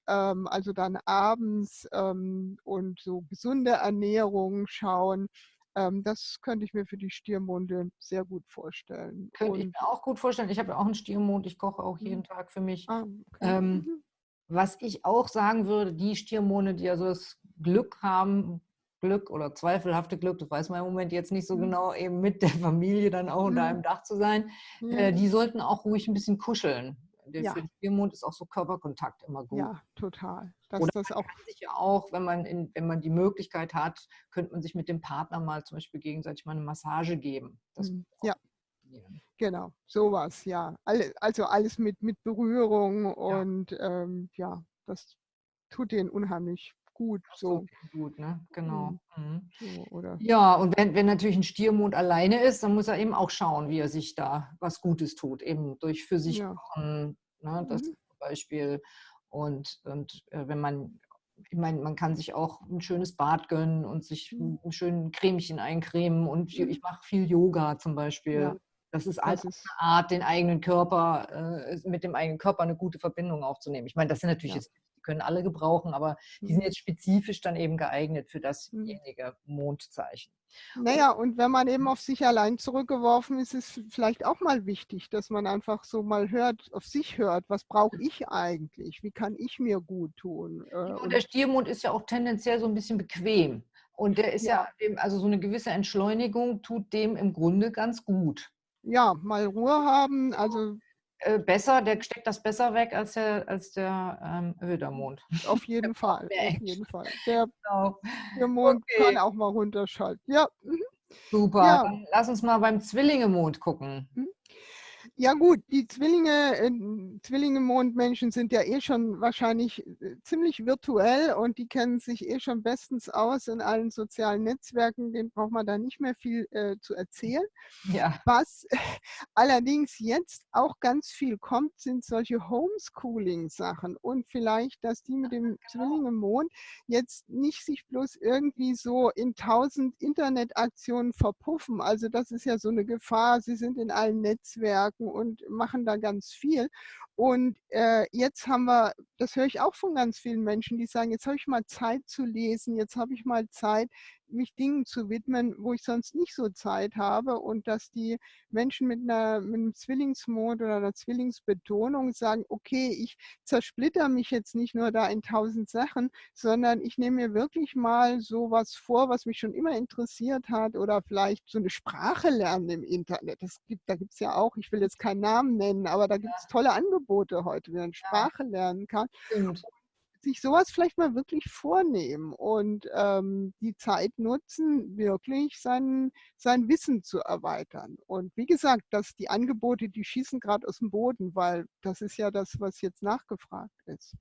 also dann abends, ähm, und so gesunde Ernährung schauen. Ähm, das könnte ich mir für die Stiermonde sehr gut vorstellen. Könnte ich mir auch gut vorstellen. Ich habe ja auch 'n Stiermond, ich koche auch jeden Mhm. Tag für mich. Ah, okay. Ähm, Mhm. was ich auch sagen würde, die Stiermonde, die also das Glück haben Glück oder zweifelhafte Glück, das weiß man im Moment jetzt nicht so Mhm. genau, eben mit der Familie dann auch unter Mhm. einem Dach zu sein, Ja. äh, die sollten auch ruhig 'n bisschen kuscheln. Der Ja. für den Stiermond ist auch so Körperkontakt immer gut. Ja, total. Dass Oder das man auch kann sich ja auch, wenn man in wenn man die Möglichkeit hat, könnte man sich mit dem Partner mal zum Beispiel gegenseitig mal 'ne Massage geben. Das auch Ja. Genau, so was, ja. Alle also alles mit mit Berührung Ja. und, ähm, ja, das tut denen unheimlich gut so, gut, ne? Genau. Mhm. Mhm. So, Ja, und wenn wenn natürlich 'n Stiermond alleine ist, dann muss er eben auch schauen, wie er sich da was Gutes tut, eben durch für sich Ja. kochen, ne, das Mhm. zum Beispiel. Und und, äh, wenn man ich meine, man kann sich auch 'n schönes Bad gönnen und sich Mhm. 'n 'n schönen Cremchen eincremen und ich Mhm. ich mache viel Yoga zum Beispiel. Ja. Das ist halt Das auch ist 'ne Art, den eigenen Körper äh, mit dem eigenen Körper 'ne gute Verbindung aufzunehmen. Ich meine, das sind natürlich Ja. jetzt können alle gebrauchen, aber die sind Mhm. jetzt spezifisch dann eben geeignet für Mhm. dasjenige Mondzeichen. Na ja, und wenn man eben auf sich allein zurückgeworfen ist, ist v vielleicht auch mal wichtig, dass man einfach so mal hört auf sich hört: „Was brauche ich eigentlich? Wie kann ich mir guttun?“ Äh, Ja, und der Stiermond ist ja auch tendenziell so 'n bisschen bequem. Und der ist Ja. ja also so 'ne gewisse Entschleunigung tut dem im Grunde ganz gut. Ja, mal Ruhe haben, also besser der steckt das besser weg als der als der, ähm, Widdermond. Auf <laughs> Der jeden Fall, auf jeden Fall. Der Genau. Stiermond kann Okay. auch mal runterschalten. Ja, mhm. Super, Ja. lass uns mal beim Zwillingemond gucken. Mhm. Ja gut, die Zwillinge äh, Zwillinge-Mondmenschen sind ja eh schon wahrscheinlich, äh, ziemlich virtuell und die kennen sich eh schon bestens aus in allen sozialen Netzwerken, denen braucht man da nicht mehr viel, äh, zu erzählen. Ja. Was <laughs> allerdings jetzt auch ganz viel kommt, sind solche Homeschooling-Sachen und vielleicht, dass die mit dem Genau. Zwillinge-Mond jetzt nicht sich bloß irgendwie so in 1000 Internetaktionen verpuffen. Also, das ist ja so 'ne Gefahr. Sie sind in allen Netzwerken und machen da ganz viel. Und, äh, jetzt haben wir das höre ich auch von ganz vielen Menschen, die sagen: „Jetzt habe ich mal Zeit zu lesen, jetzt habe ich mal Zeit, mich Dingen zu widmen, wo ich sonst nicht so Zeit habe.“ Und dass die Menschen mit 'ner mit 'nem Zwillingsmond oder 'ner Zwillingsbetonung sagen: „Okay, ich zersplitter mich jetzt nicht nur da in 1000 Sachen, sondern ich nehme mir wirklich mal so was vor, was mich schon immer interessiert hat oder vielleicht so 'ne Sprache lernen im Internet.“ Das gibt da gibt's ja auch ich will jetzt keinen Namen nennen, aber da gibt's Ja. tolle Angebote heute, wie man. Sprache lernen kann. Und sich so was vielleicht mal wirklich vornehmen und, ähm, die Zeit nutzen, wirklich sein sein Wissen zu erweitern. Und wie gesagt, dass die Angebote, die schießen grad aus'm Boden, weil das ist ja das, was jetzt nachgefragt ist.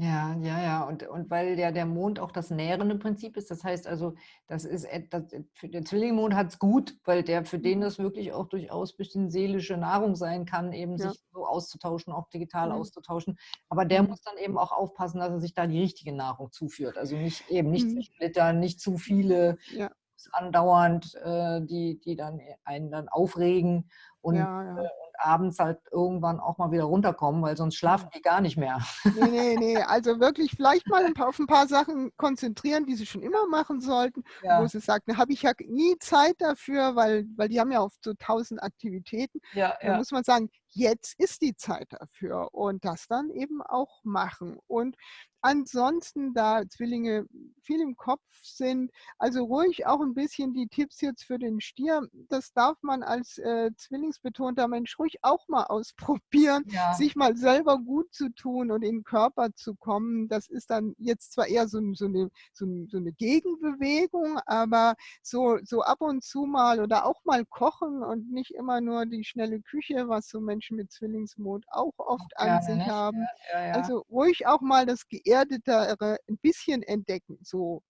Ja, ja, ja. Und, und weil ja der Mond auch das nährende Prinzip ist, das heißt also, das ist das, für den Zwillingmond hat es gut, weil der für den das wirklich auch durchaus bisschen seelische Nahrung sein kann, eben ja. sich so auszutauschen, auch digital mhm. auszutauschen. Aber der mhm. muss dann eben auch aufpassen, dass er sich da die richtige Nahrung zuführt. Also nicht eben nicht mhm. splittern, nicht zu viele ja. andauernd, äh, die, die dann einen dann aufregen und, ja. Äh, abends halt irgendwann auch mal wieder runterkommen, weil sonst schlafen die gar nicht mehr. Nee, nee, nee. Also wirklich vielleicht mal ein paar, auf ein paar Sachen konzentrieren, die sie schon immer machen sollten, <laughs> ja. wo sie sagt, da habe ich ja nie Zeit dafür, weil, weil die haben ja oft so tausend Aktivitäten. Ja, da ja. muss man sagen, jetzt ist die Zeit dafür und das dann eben auch machen. Und ansonsten, da Zwillinge viel im Kopf sind, also ruhig auch ein bisschen die Tipps jetzt für den Stier, das darf man als äh, zwillingsbetonter Mensch ruhig auch mal ausprobieren, ja. sich mal selber gut zu tun und in den Körper zu kommen. Das ist dann jetzt zwar eher so, so, eine, so, so eine Gegenbewegung, aber so, ab und zu mal oder auch mal kochen und nicht immer nur die schnelle Küche, was so Menschen mit Zwillingsmond auch oft auch an sich nicht. haben. Ja, ja, also ruhig auch mal das geerdetere ein bisschen entdecken, so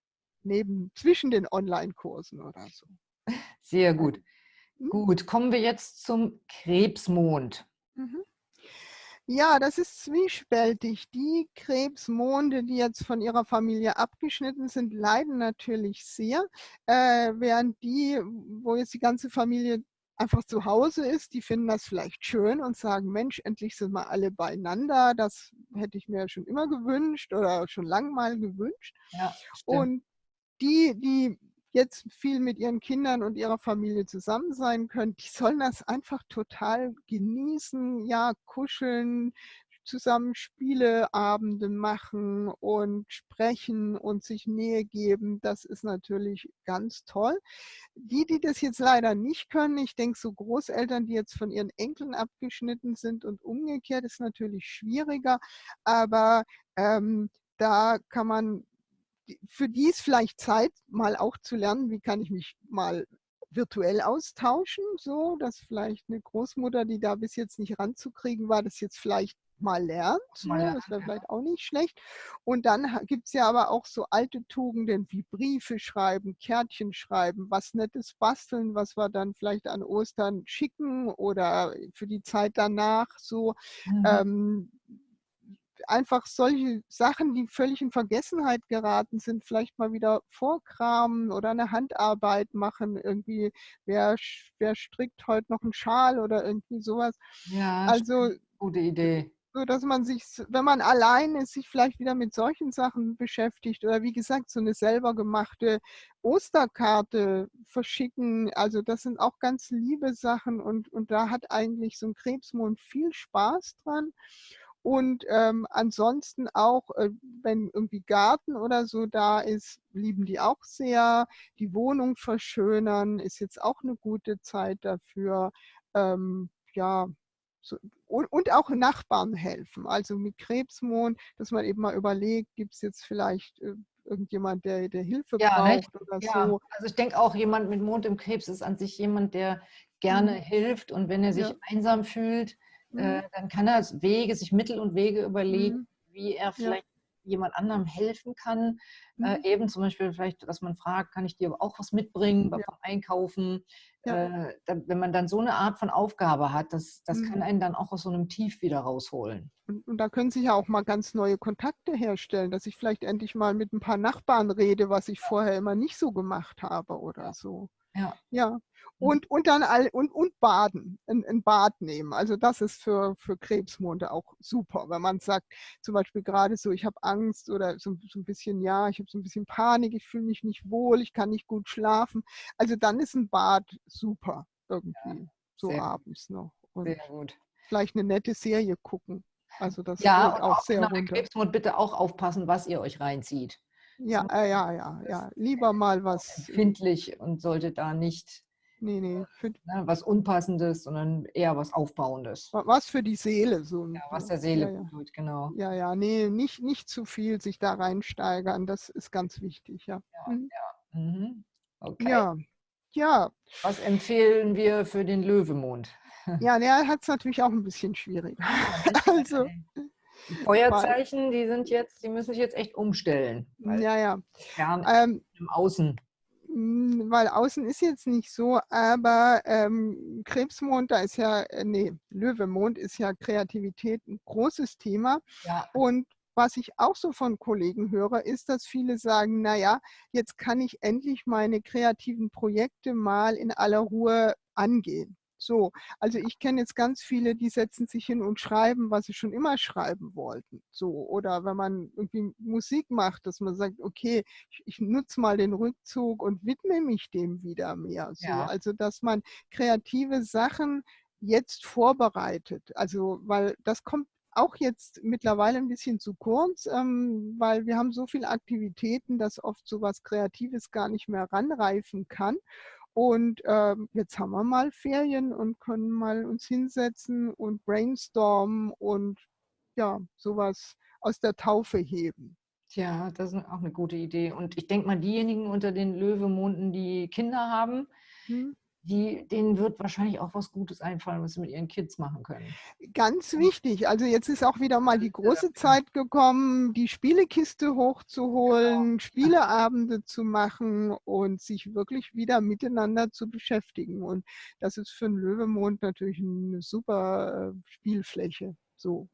neben zwischen den Online-Kursen oder so. Sehr gut. Mhm. Gut, kommen wir jetzt zum Krebsmond. Mhm. Ja, das ist zwiespältig. Die Krebsmonde, die jetzt von ihrer Familie abgeschnitten sind, leiden natürlich sehr, äh, während die, wo jetzt die ganze Familie einfach zu Hause ist, die finden das vielleicht schön und sagen, Mensch, endlich sind wir alle beieinander. Das hätte ich mir schon immer gewünscht oder schon lange mal gewünscht. Ja, und die, die jetzt viel mit ihren Kindern und ihrer Familie zusammen sein können, die sollen das einfach total genießen, ja, kuscheln, zusammen Spieleabende machen und sprechen und sich Nähe geben, das ist natürlich ganz toll. Die, die das jetzt leider nicht können, ich denke, so Großeltern, die jetzt von ihren Enkeln abgeschnitten sind und umgekehrt, ist natürlich schwieriger, aber ähm, da kann man, für die ist vielleicht Zeit, mal auch zu lernen, wie kann ich mich mal virtuell austauschen, so dass vielleicht eine Großmutter, die da bis jetzt nicht ranzukriegen war, das jetzt vielleicht mal lernt. Mal ne? Das wäre vielleicht auch nicht schlecht. Und dann gibt es ja aber auch so alte Tugenden wie Briefe schreiben, Kärtchen schreiben, was Nettes basteln, was wir dann vielleicht an Ostern schicken oder für die Zeit danach so. Mhm. Ähm, einfach solche Sachen, die völlig in Vergessenheit geraten sind, vielleicht mal wieder vorkramen oder eine Handarbeit machen. Irgendwie, wer, wer strickt heute noch einen Schal oder irgendwie sowas. Ja, also gute Idee so dass man sich, wenn man allein ist, sich vielleicht wieder mit solchen Sachen beschäftigt oder wie gesagt, so eine selber gemachte Osterkarte verschicken. Also das sind auch ganz liebe Sachen und, und da hat eigentlich so ein Krebsmond viel Spaß dran. Und ähm, ansonsten auch, äh, wenn irgendwie Garten oder so da ist, lieben die auch sehr. Die Wohnung verschönern ist jetzt auch eine gute Zeit dafür. Ähm, ja, so, und, und, auch Nachbarn helfen. Also mit Krebsmond, dass man eben mal überlegt, gibt es jetzt vielleicht äh, irgendjemand, der, der Hilfe ja, braucht nicht? oder ja. so. Also ich denke auch, jemand mit Mond im Krebs ist an sich jemand, der gerne mhm. hilft und wenn er sich ja. einsam fühlt, mhm. äh, dann kann er Wege, sich Mittel und Wege überlegen, mhm. wie er vielleicht jemand anderem helfen kann. Äh, mhm. Äh, eben zum Beispiel vielleicht, dass man fragt, kann ich dir auch was mitbringen beim ja. Einkaufen? Ja. Äh, dann, wenn man dann so eine Art von Aufgabe hat, das, das mhm. kann einen dann auch aus so einem Tief wieder rausholen. Und, und, da können sich ja auch mal ganz neue Kontakte herstellen, dass ich vielleicht endlich mal mit ein paar Nachbarn rede, was ich vorher immer nicht so gemacht habe oder so. Ja. ja. Mhm. Und, und dann all, und, und baden, ein, ein Bad nehmen. Also das ist für, für Krebsmonde auch super. Wenn man sagt, zum Beispiel gerade so, ich habe Angst oder so, so ein bisschen, ja, ich habe so ein bisschen Panik, ich fühle mich nicht wohl, ich kann nicht gut schlafen. Also dann ist ein Bad super irgendwie, ja, so abends noch. Und sehr gut. Vielleicht eine nette Serie gucken. Also das ja, auch, auch sehr runter. Krebsmond bitte auch aufpassen, was ihr euch reinzieht. Ja, äh, ja, ja, ja. Lieber mal was. Empfindlich und sollte da nicht nee, nee. Ne, was Unpassendes, sondern eher was Aufbauendes. Was für die Seele. So. Ja, was der Seele ja, ja. tut, genau. Ja, ja, nee, nicht, nicht zu viel sich da reinsteigern. Das ist ganz wichtig, ja. Ja, mhm. ja. Mhm. Okay. Ja. ja. Was empfehlen wir für den Löwemond? Ja, der hat es natürlich auch ein bisschen schwierig. <laughs> also, Feuerzeichen, die sind jetzt, die müssen sich jetzt echt umstellen. Ja, ja. Fern ähm, im Außen. Weil außen ist jetzt nicht so, aber ähm, Krebsmond, da ist ja, äh, nee, Löwemond ist ja Kreativität ein großes Thema. Ja. Und was ich auch so von Kollegen höre, ist, dass viele sagen, naja, jetzt kann ich endlich meine kreativen Projekte mal in aller Ruhe angehen. So, also ich kenne jetzt ganz viele, die setzen sich hin und schreiben, was sie schon immer schreiben wollten. So, oder wenn man irgendwie Musik macht, dass man sagt, okay, ich, ich nutze mal den Rückzug und widme mich dem wieder mehr. So, ja. also dass man kreative Sachen jetzt vorbereitet. Also, weil das kommt auch jetzt mittlerweile ein bisschen zu kurz, ähm, weil wir haben so viele Aktivitäten, dass oft so was Kreatives gar nicht mehr ranreifen kann. Und ähm, jetzt haben wir mal Ferien und können mal uns hinsetzen und brainstormen und ja, sowas aus der Taufe heben. Tja, das ist auch eine gute Idee. Und ich denke mal, diejenigen unter den Löwemonden, die Kinder haben, hm die, denen wird wahrscheinlich auch was Gutes einfallen, was sie mit ihren Kids machen können. Ganz wichtig. Also jetzt ist auch wieder mal die große Zeit gekommen, die Spielekiste hochzuholen, genau. Spieleabende zu machen und sich wirklich wieder miteinander zu beschäftigen. Und das ist für einen Löwemond natürlich eine super äh, Spielfläche. So.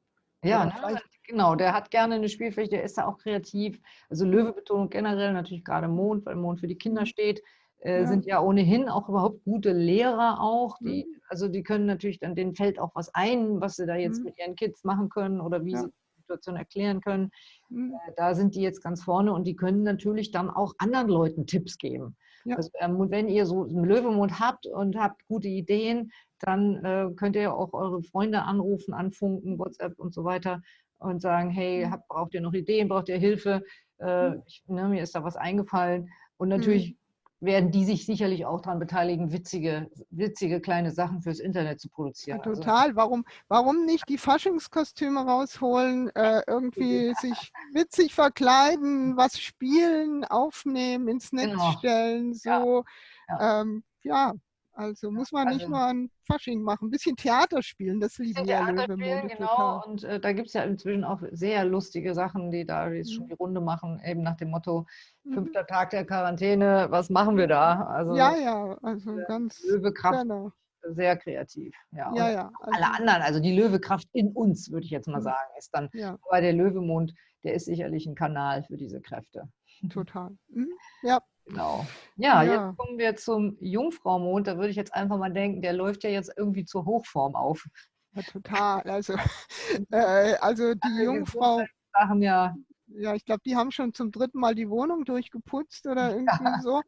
Ja, ne? genau. Der hat gerne eine Spielfläche, der ist da auch kreativ. Also Löwebetonung generell, natürlich gerade Mond, weil Mond für die Kinder mhm. steht. Äh, ja. sind ja ohnehin auch überhaupt gute Lehrer auch. Die, mhm. Also die können natürlich dann, denen fällt auch was ein, was sie da jetzt mhm. mit ihren Kids machen können oder wie ja. sie die Situation erklären können. Mhm. Äh, da sind die jetzt ganz vorne und die können natürlich dann auch anderen Leuten Tipps geben. Ja. Also, ähm, wenn ihr so einen Löwemond habt und habt gute Ideen, dann äh, könnt ihr auch eure Freunde anrufen, anfunken, WhatsApp und so weiter und sagen, hey, mhm. habt, braucht ihr noch Ideen, braucht ihr Hilfe? Äh, mhm. ich, ne, mir ist da was eingefallen. Und natürlich werden die sich sicherlich auch daran beteiligen, witzige, witzige kleine Sachen fürs Internet zu produzieren. Ja, also total. Also, warum, warum nicht die Faschingskostüme rausholen, äh, irgendwie <laughs> ja. sich witzig verkleiden, was spielen, aufnehmen, ins Netz genau. stellen, so. Ja. Ähm, ja. Also muss man also, nicht nur ein Fasching machen, ein bisschen Theater spielen, das lieben ja Löwemonde genau. Total. Und äh, da gibt es ja inzwischen auch sehr lustige Sachen, die da jetzt mhm. schon die Runde machen, eben nach dem Motto, mhm. fünfter Tag der Quarantäne, was machen wir da? Also, ja, ja, also ganz Löwekraft. Genau. Sehr kreativ. Ja, ja, ja also, alle anderen, also die Löwekraft in uns, würde ich jetzt mal mhm. sagen, ist dann. Ja. Aber der Löwemond, der ist sicherlich ein Kanal für diese Kräfte. Total. <laughs> Mhm. Ja, Genau. Ja, ja, jetzt kommen wir zum Jungfraumond. Da würde ich jetzt einfach mal denken, der läuft ja jetzt irgendwie zur Hochform auf. Ja, total. Also, <laughs> <laughs> äh, also die Jungfrau. Sachen ja. Ja, ich glaube, die haben schon zum dritten Mal die Wohnung durchgeputzt oder <laughs> irgendwie ja. so.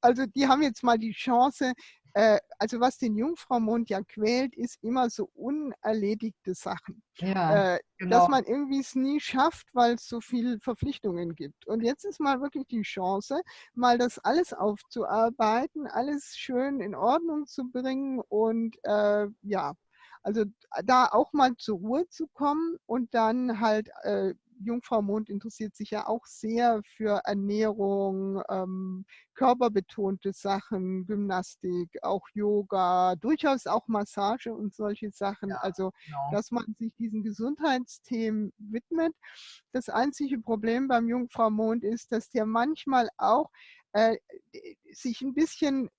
Also die haben jetzt mal die Chance, also was den Jungfraumond ja quält, ist immer so unerledigte Sachen. Ja, äh, genau. Dass man irgendwie es nie schafft, weil es so viele Verpflichtungen gibt. Und jetzt ist mal wirklich die Chance, mal das alles aufzuarbeiten, alles schön in Ordnung zu bringen und äh, ja, also da auch mal zur Ruhe zu kommen und dann halt äh, Jungfrau Mond interessiert sich ja auch sehr für Ernährung, ähm, körperbetonte Sachen, Gymnastik, auch Yoga, durchaus auch Massage und solche Sachen. Ja, also, genau. dass man sich diesen Gesundheitsthemen widmet. Das einzige Problem beim Jungfrau Mond ist, dass der manchmal auch äh, sich ein bisschen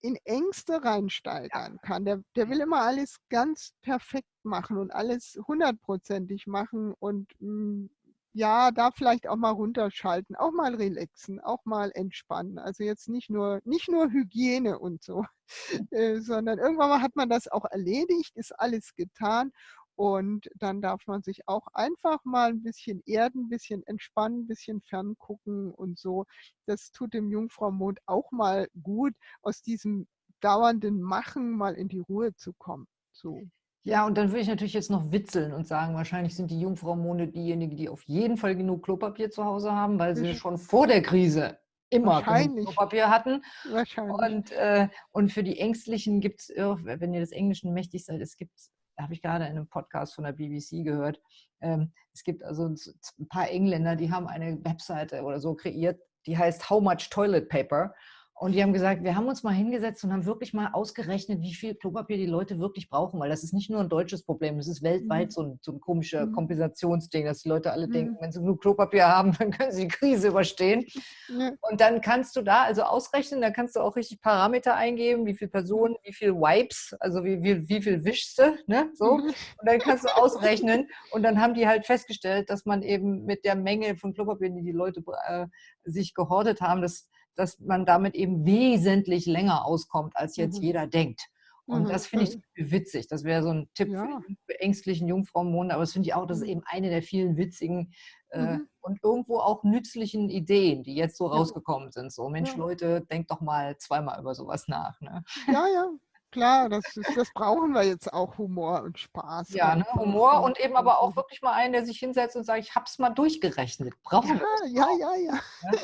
in Ängste reinsteigern kann. Der, der will immer alles ganz perfekt machen und alles hundertprozentig machen und mh, hm, ja, da vielleicht auch mal runterschalten, auch mal relaxen, auch mal entspannen. Also jetzt nicht nur, nicht nur Hygiene und so, <laughs> äh, sondern irgendwann mal hat man das auch erledigt, ist alles getan und dann darf man sich auch einfach mal ein bisschen erden, ein bisschen entspannen, ein bisschen ferngucken und so. Das tut dem Jungfraumond auch mal gut, aus diesem dauernden Machen mal in die Ruhe zu kommen. So. Ja, und dann würde ich natürlich jetzt noch witzeln und sagen, wahrscheinlich sind die Jungfraumonde diejenigen, die auf jeden Fall genug Klopapier zu Hause haben, weil sie schon vor der Krise immer Klopapier hatten. Wahrscheinlich. Und, äh, und für die Ängstlichen gibt es, wenn ihr des Englischen mächtig seid, es gibt, da habe ich gerade in einem Podcast von der BBC gehört, ähm, es gibt also ein paar Engländer, die haben eine Webseite oder so kreiert, die heißt How Much Toilet Paper. Und die haben gesagt, wir haben uns mal hingesetzt und haben wirklich mal ausgerechnet, wie viel Klopapier die Leute wirklich brauchen, weil das ist nicht nur ein deutsches Problem, das ist weltweit mhm. so ein, so ein komischer mhm. Kompensationsding, dass die Leute alle mhm. denken, wenn sie genug Klopapier haben, <laughs> dann können sie die Krise überstehen. Und dann kannst du da also ausrechnen, da kannst du auch richtig Parameter eingeben, wie viele Personen, wie viele Wipes, also wie, wie, wie viel wischst du, ne? so. Mhm. Und dann kannst du ausrechnen <laughs> und dann haben die halt festgestellt, dass man eben mit der Menge von Klopapier, die die Leute äh, sich gehortet haben, dass dass man damit eben wesentlich länger auskommt, als jetzt mhm. jeder denkt. Und mhm. das finde ich witzig. Das wäre so ein Tipp ja. für ängstlichen Jungfrauenmonde. Aber das finde ich auch, das ist mhm. eben eine der vielen witzigen äh, mhm. und irgendwo auch nützlichen Ideen, die jetzt so rausgekommen sind. So, Mensch, ja. Leute, denkt doch mal zweimal über sowas nach. Ne? Ja, ja, Klar, das, ist, das brauchen wir jetzt auch, Humor und Spaß. Ja, ne? Humor und eben aber auch wirklich mal einen, der sich hinsetzt und sagt, ich habe es mal durchgerechnet. Brauchen ja, wir ja, ja, ja, ja.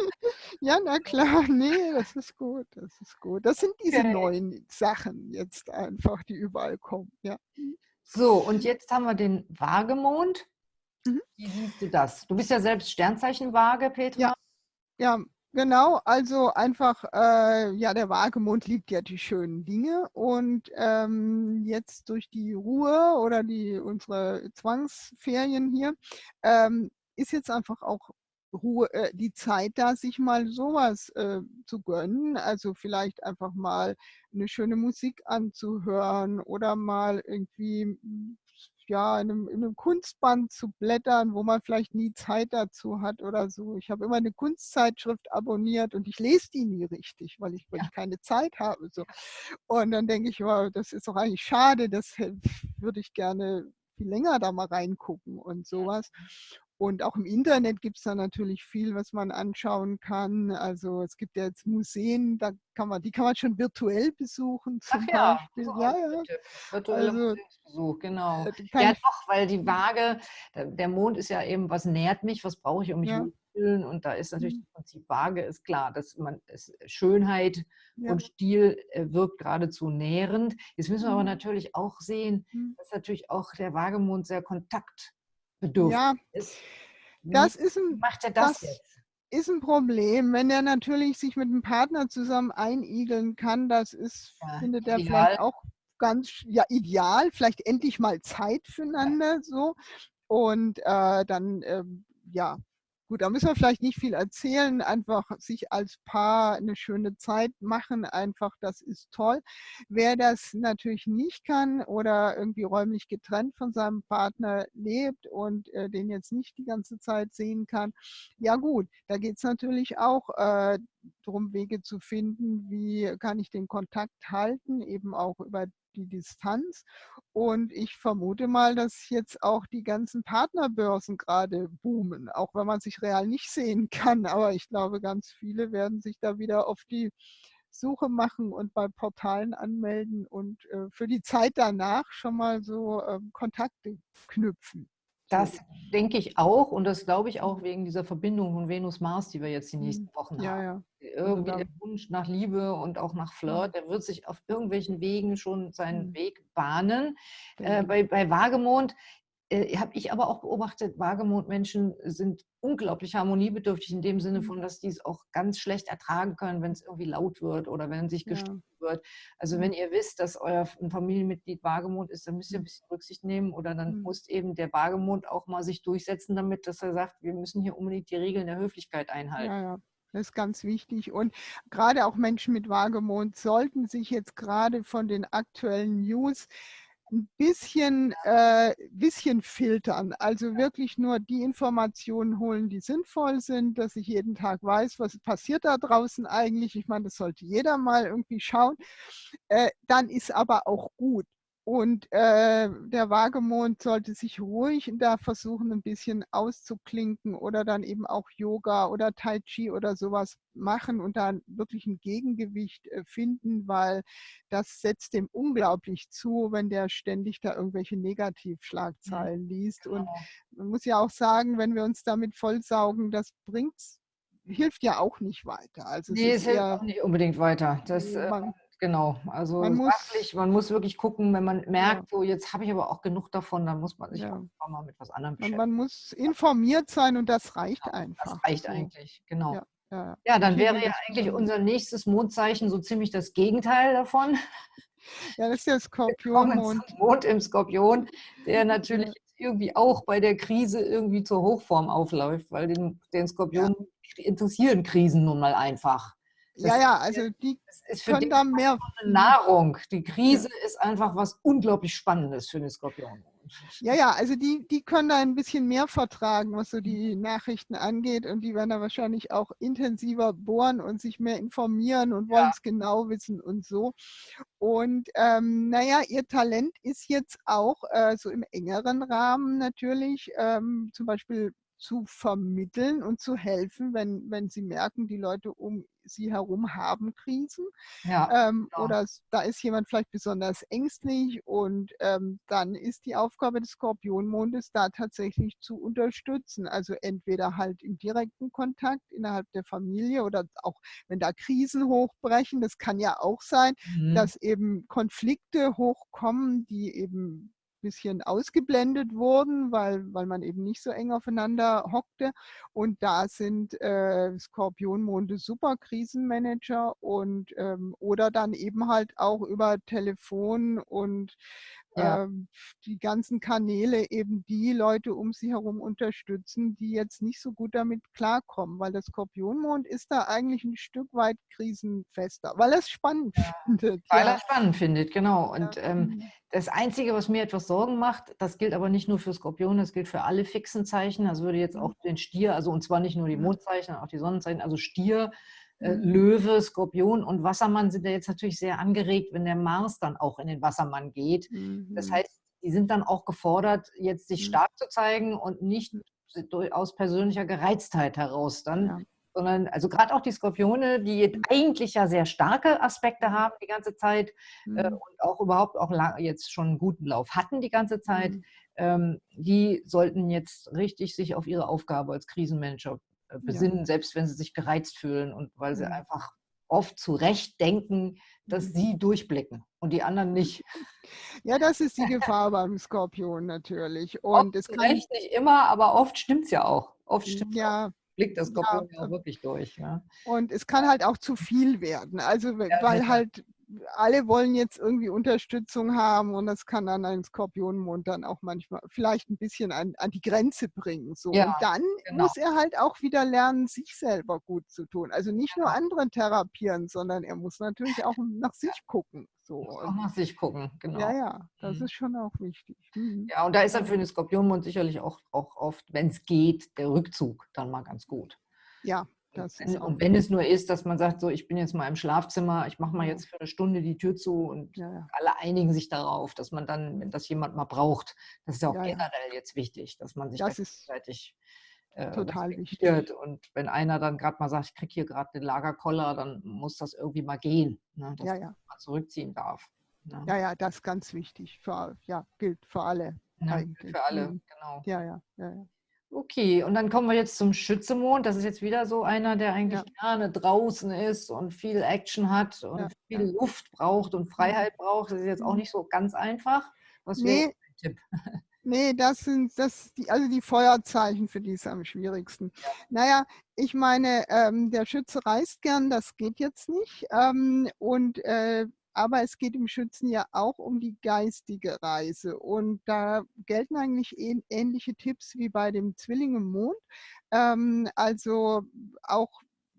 <laughs> ja, na klar, nee, das ist gut, das ist gut. Das sind diese okay. neuen Sachen jetzt einfach, die überall kommen, ja. So, und jetzt haben wir den Waagemond. Mhm. Wie siehst du das? Du bist ja selbst Sternzeichen Waage, Petra. Ja, ja Genau, also einfach, äh, ja, der Wagemond liebt ja die schönen Dinge und ähm, jetzt durch die Ruhe oder die unsere Zwangsferien hier ähm, ist jetzt einfach auch Ruhe, äh, die Zeit da, sich mal sowas äh, zu gönnen. Also vielleicht einfach mal eine schöne Musik anzuhören oder mal irgendwie ja, in einem, in einem, Kunstband zu blättern, wo man vielleicht nie Zeit dazu hat oder so. Ich habe immer eine Kunstzeitschrift abonniert und ich lese die nie richtig, weil ich, weil ich keine Zeit habe. So. Und dann denke ich, wow, das ist doch eigentlich schade, das würde ich gerne viel länger da mal reingucken und sowas. Und auch im Internet gibt es da natürlich viel, was man anschauen kann. Also es gibt ja jetzt Museen, da kann man, die kann man schon virtuell besuchen zum Ach ja, Beispiel. Ja, ja. Virtueller also, Museumsbesuch, genau. Äh, ja, doch, weil die Waage, der Mond ist ja eben, was nährt mich, was brauche ich, um mich ja. fühlen. Und da ist natürlich mhm. das Prinzip Waage, ist klar, dass man es, Schönheit ja. und Stil äh, wirkt geradezu nährend. Jetzt müssen wir aber mhm. natürlich auch sehen, mhm. dass natürlich auch der Waagemond sehr Kontakt bedürftig ja, ist. Das ist ein, macht er das, das jetzt? ist ein Problem. Wenn er natürlich sich mit einem Partner zusammen einigeln kann, das ist, ja, findet er vielleicht auch ganz ja, ideal, vielleicht endlich mal Zeit füreinander ja. so. Und äh, dann, äh, ja, Gut, da müssen wir vielleicht nicht viel erzählen, einfach sich als Paar eine schöne Zeit machen, einfach das ist toll. Wer das natürlich nicht kann oder irgendwie räumlich getrennt von seinem Partner lebt und äh, den jetzt nicht die ganze Zeit sehen kann, ja gut, da geht es natürlich auch äh, darum, Wege zu finden, wie kann ich den Kontakt halten, eben auch über die Distanz. Und ich vermute mal, dass jetzt auch die ganzen Partnerbörsen gerade boomen, auch wenn man sich real nicht sehen <laughs> kann. Aber ich glaube, ganz viele werden sich da wieder auf die Suche machen und bei Portalen anmelden und äh, für die Zeit danach schon mal so äh, Kontakte knüpfen. Das denke ich auch und das glaube ich auch wegen dieser Verbindung von Venus-Mars, die wir jetzt die nächsten mhm. Wochen ja, haben. Ja. Irgendwie der Wunsch nach Liebe und auch nach Flirt, der wird sich auf irgendwelchen Wegen schon seinen mhm. Weg bahnen. Äh, bei, bei Wagemond äh, habe ich aber auch beobachtet, Wagemondmenschen sind unglaublich harmoniebedürftig in dem Sinne mhm. von, dass die es auch ganz schlecht ertragen können, wenn es irgendwie laut wird oder wenn sich gestritten ja. wird. Also mhm. wenn ihr wisst, dass euer ein Familienmitglied Wagemond ist, dann müsst ihr ein mhm. bisschen Rücksicht nehmen oder dann mhm. muss eben der Wagemond auch mal sich durchsetzen damit, dass er sagt, wir müssen hier unbedingt die Regeln der Höflichkeit einhalten. Ja, ja. Das ist ganz wichtig. Und gerade auch Menschen mit Wagemond sollten sich jetzt gerade von den aktuellen News ein bisschen, äh, bisschen filtern. Also wirklich nur die Informationen holen, die sinnvoll sind, dass ich jeden Tag weiß, was passiert da draußen eigentlich. Ich meine, das sollte jeder mal irgendwie schauen. Äh, dann ist aber auch gut. Und äh, der Wagemond sollte sich ruhig da versuchen, ein bisschen auszuklinken oder dann eben auch Yoga oder Tai Chi oder sowas machen und dann wirklich ein Gegengewicht äh, finden, weil das setzt dem unglaublich zu, wenn der ständig da irgendwelche Negativschlagzeilen liest. Und genau. man muss ja auch sagen, wenn wir uns damit vollsaugen, das bringt hilft ja auch nicht weiter. Also nee, es, hilft auch nicht unbedingt weiter. Das, äh, man, Genau, also man muss, sachlich, man muss wirklich gucken, wenn man merkt, ja. so jetzt habe ich aber auch genug davon, dann muss man sich ja. auch mal mit was anderem beschäftigen. Man muss informiert sein und das reicht ja, einfach. Das reicht eigentlich, genau. Ja, ja dann wäre ja eigentlich unser nächstes Mondzeichen so ziemlich das Gegenteil davon. <laughs> Ja, das ist der Skorpionmond. Mond im Skorpion, der <laughs> natürlich irgendwie auch bei der Krise irgendwie zur Hochform aufläuft, weil den, den Skorpion ja. interessieren Krisen nun mal einfach. Das ja, ja, also die ist für können da mehr Nahrung. Die Krise ja. ist einfach was unglaublich Spannendes für den Skorpion. Ja, ja, also die, die können da ein bisschen mehr vertragen, was so die Nachrichten angeht und die werden da wahrscheinlich auch intensiver bohren und sich mehr informieren und wollen es genau wissen und so. Und ähm, naja, ihr Talent ist jetzt auch äh, so im engeren Rahmen natürlich, ähm, zum Beispiel zu vermitteln und zu helfen, wenn, wenn sie merken, die Leute um sie herum haben Krisen. Ja, ähm, genau. Oder da ist jemand vielleicht besonders ängstlich und ähm, dann ist die Aufgabe des Skorpionmondes da tatsächlich zu unterstützen. Also entweder halt im direkten Kontakt innerhalb der Familie oder auch wenn da Krisen hochbrechen. Das kann ja auch sein, mhm. dass eben Konflikte hochkommen, die eben bisschen ausgeblendet wurden, weil, weil man eben nicht so eng aufeinander hockte. Und da sind äh, Skorpionmonde super Krisenmanager und ähm, oder dann eben halt auch über Telefon und ja. ähm, die ganzen Kanäle eben die Leute um sie herum unterstützen, die jetzt nicht so gut damit klarkommen, weil der Skorpionmond ist da eigentlich ein Stück weit krisenfester, weil er es spannend <laughs> ja. findet. Weil ja. er es spannend findet, genau. Und ähm, mhm. das Einzige, was mir etwas Sorgen macht, das gilt aber nicht nur für Skorpion, das gilt für alle fixen Zeichen. Das würde jetzt mhm. auch den Stier, also und zwar nicht nur die Mondzeichen, auch die Sonnenzeichen, also Stier, äh, mhm. Löwe, Skorpion und Wassermann sind ja jetzt natürlich sehr angeregt, wenn der Mars dann auch in den Wassermann geht. Mhm. Das heißt, die sind dann auch gefordert, jetzt sich mhm. stark zu zeigen und nicht aus persönlicher Gereiztheit heraus dann, ja. sondern also gerade auch die Skorpione, die eigentlich ja sehr starke Aspekte haben die ganze Zeit äh, mhm. äh, und auch überhaupt auch jetzt schon einen guten Lauf hatten die ganze Zeit, mhm. ähm, die sollten jetzt richtig sich auf ihre Aufgabe als Krisenmanager besinnen, ja. selbst wenn sie sich gereizt fühlen und weil sie ja. einfach oft zu Recht denken, dass mhm. sie durchblicken und die anderen nicht. <laughs> Ja, das ist die Gefahr beim Skorpion natürlich. <laughs> Und oft es kann nicht immer, aber oft stimmt es ja auch. Oft stimmt ja. blickt das Skorpion ja, auch wirklich durch. Ja. Und es kann halt auch zu viel werden. Also weil halt alle wollen jetzt irgendwie Unterstützung haben und das kann dann ein Skorpionmond dann auch manchmal vielleicht ein bisschen an, an die Grenze bringen. So. Ja, und dann genau. muss er halt auch wieder lernen, sich selber gut zu tun. Also nicht nur andere therapieren, sondern er muss natürlich auch nach <laughs> sich gucken. So. Auch nach sich gucken, genau. Ja, ja, das mhm. ist schon auch wichtig. Mhm. Ja, und da ist dann für den Skorpionmond sicherlich auch, auch oft, wenn es geht, der Rückzug dann mal ganz gut. Ja, und wenn es nur ist, dass man sagt, so ich bin jetzt mal im Schlafzimmer, ich mache mal jetzt für eine Stunde die Tür zu und ja, ja. alle einigen sich darauf, dass man dann, wenn das jemand mal braucht, das ist ja auch ja, generell jetzt wichtig, dass man sich das gegenseitig äh, total wichtig. Und wenn einer dann gerade mal sagt, ich kriege hier gerade den Lagerkoller, dann muss das irgendwie mal gehen, ne, dass man zurückziehen darf. Ne? Ja, ja, das ist ganz wichtig. Für, ja, gilt für alle. Für alle, mhm. genau. Ja, ja, ja. Okay, und dann kommen wir jetzt zum Schützemond. Das ist jetzt wieder so einer, der eigentlich ja. gerne draußen ist und viel Action hat und ja, viel. Luft braucht und Freiheit braucht. Das ist jetzt auch mhm. nicht so ganz einfach. Was nee. wäre Tipp? <laughs> Nee, das sind das die, also die Feuerzeichen, für die ist am schwierigsten. Ja. Naja, ich meine, ähm, der Schütze reist gern, das geht jetzt nicht. Ähm, und äh, aber es geht im Schützen ja auch um die geistige Reise. Und da gelten eigentlich ähnliche Tipps wie bei dem Zwilling im Mond. Ähm, also auch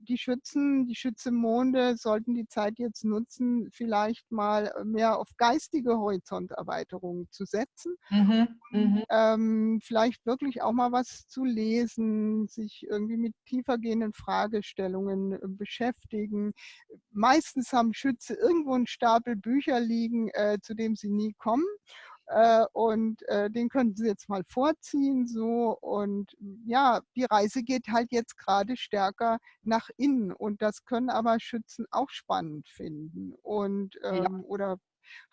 die Schützen, die Schützemonde sollten die Zeit jetzt nutzen, vielleicht mal mehr auf geistige Horizonterweiterung zu setzen. Mhm, mhm. ähm, vielleicht wirklich auch mal was zu lesen, sich irgendwie mit tiefergehenden Fragestellungen äh, beschäftigen. Meistens haben Schütze irgendwo einen Stapel Bücher liegen, äh, zu dem sie nie kommen. Äh, und äh, den könnten Sie jetzt mal vorziehen. So und ja, die Reise geht halt jetzt gerade stärker nach innen und das können aber Schützen auch spannend finden und ähm, ja. oder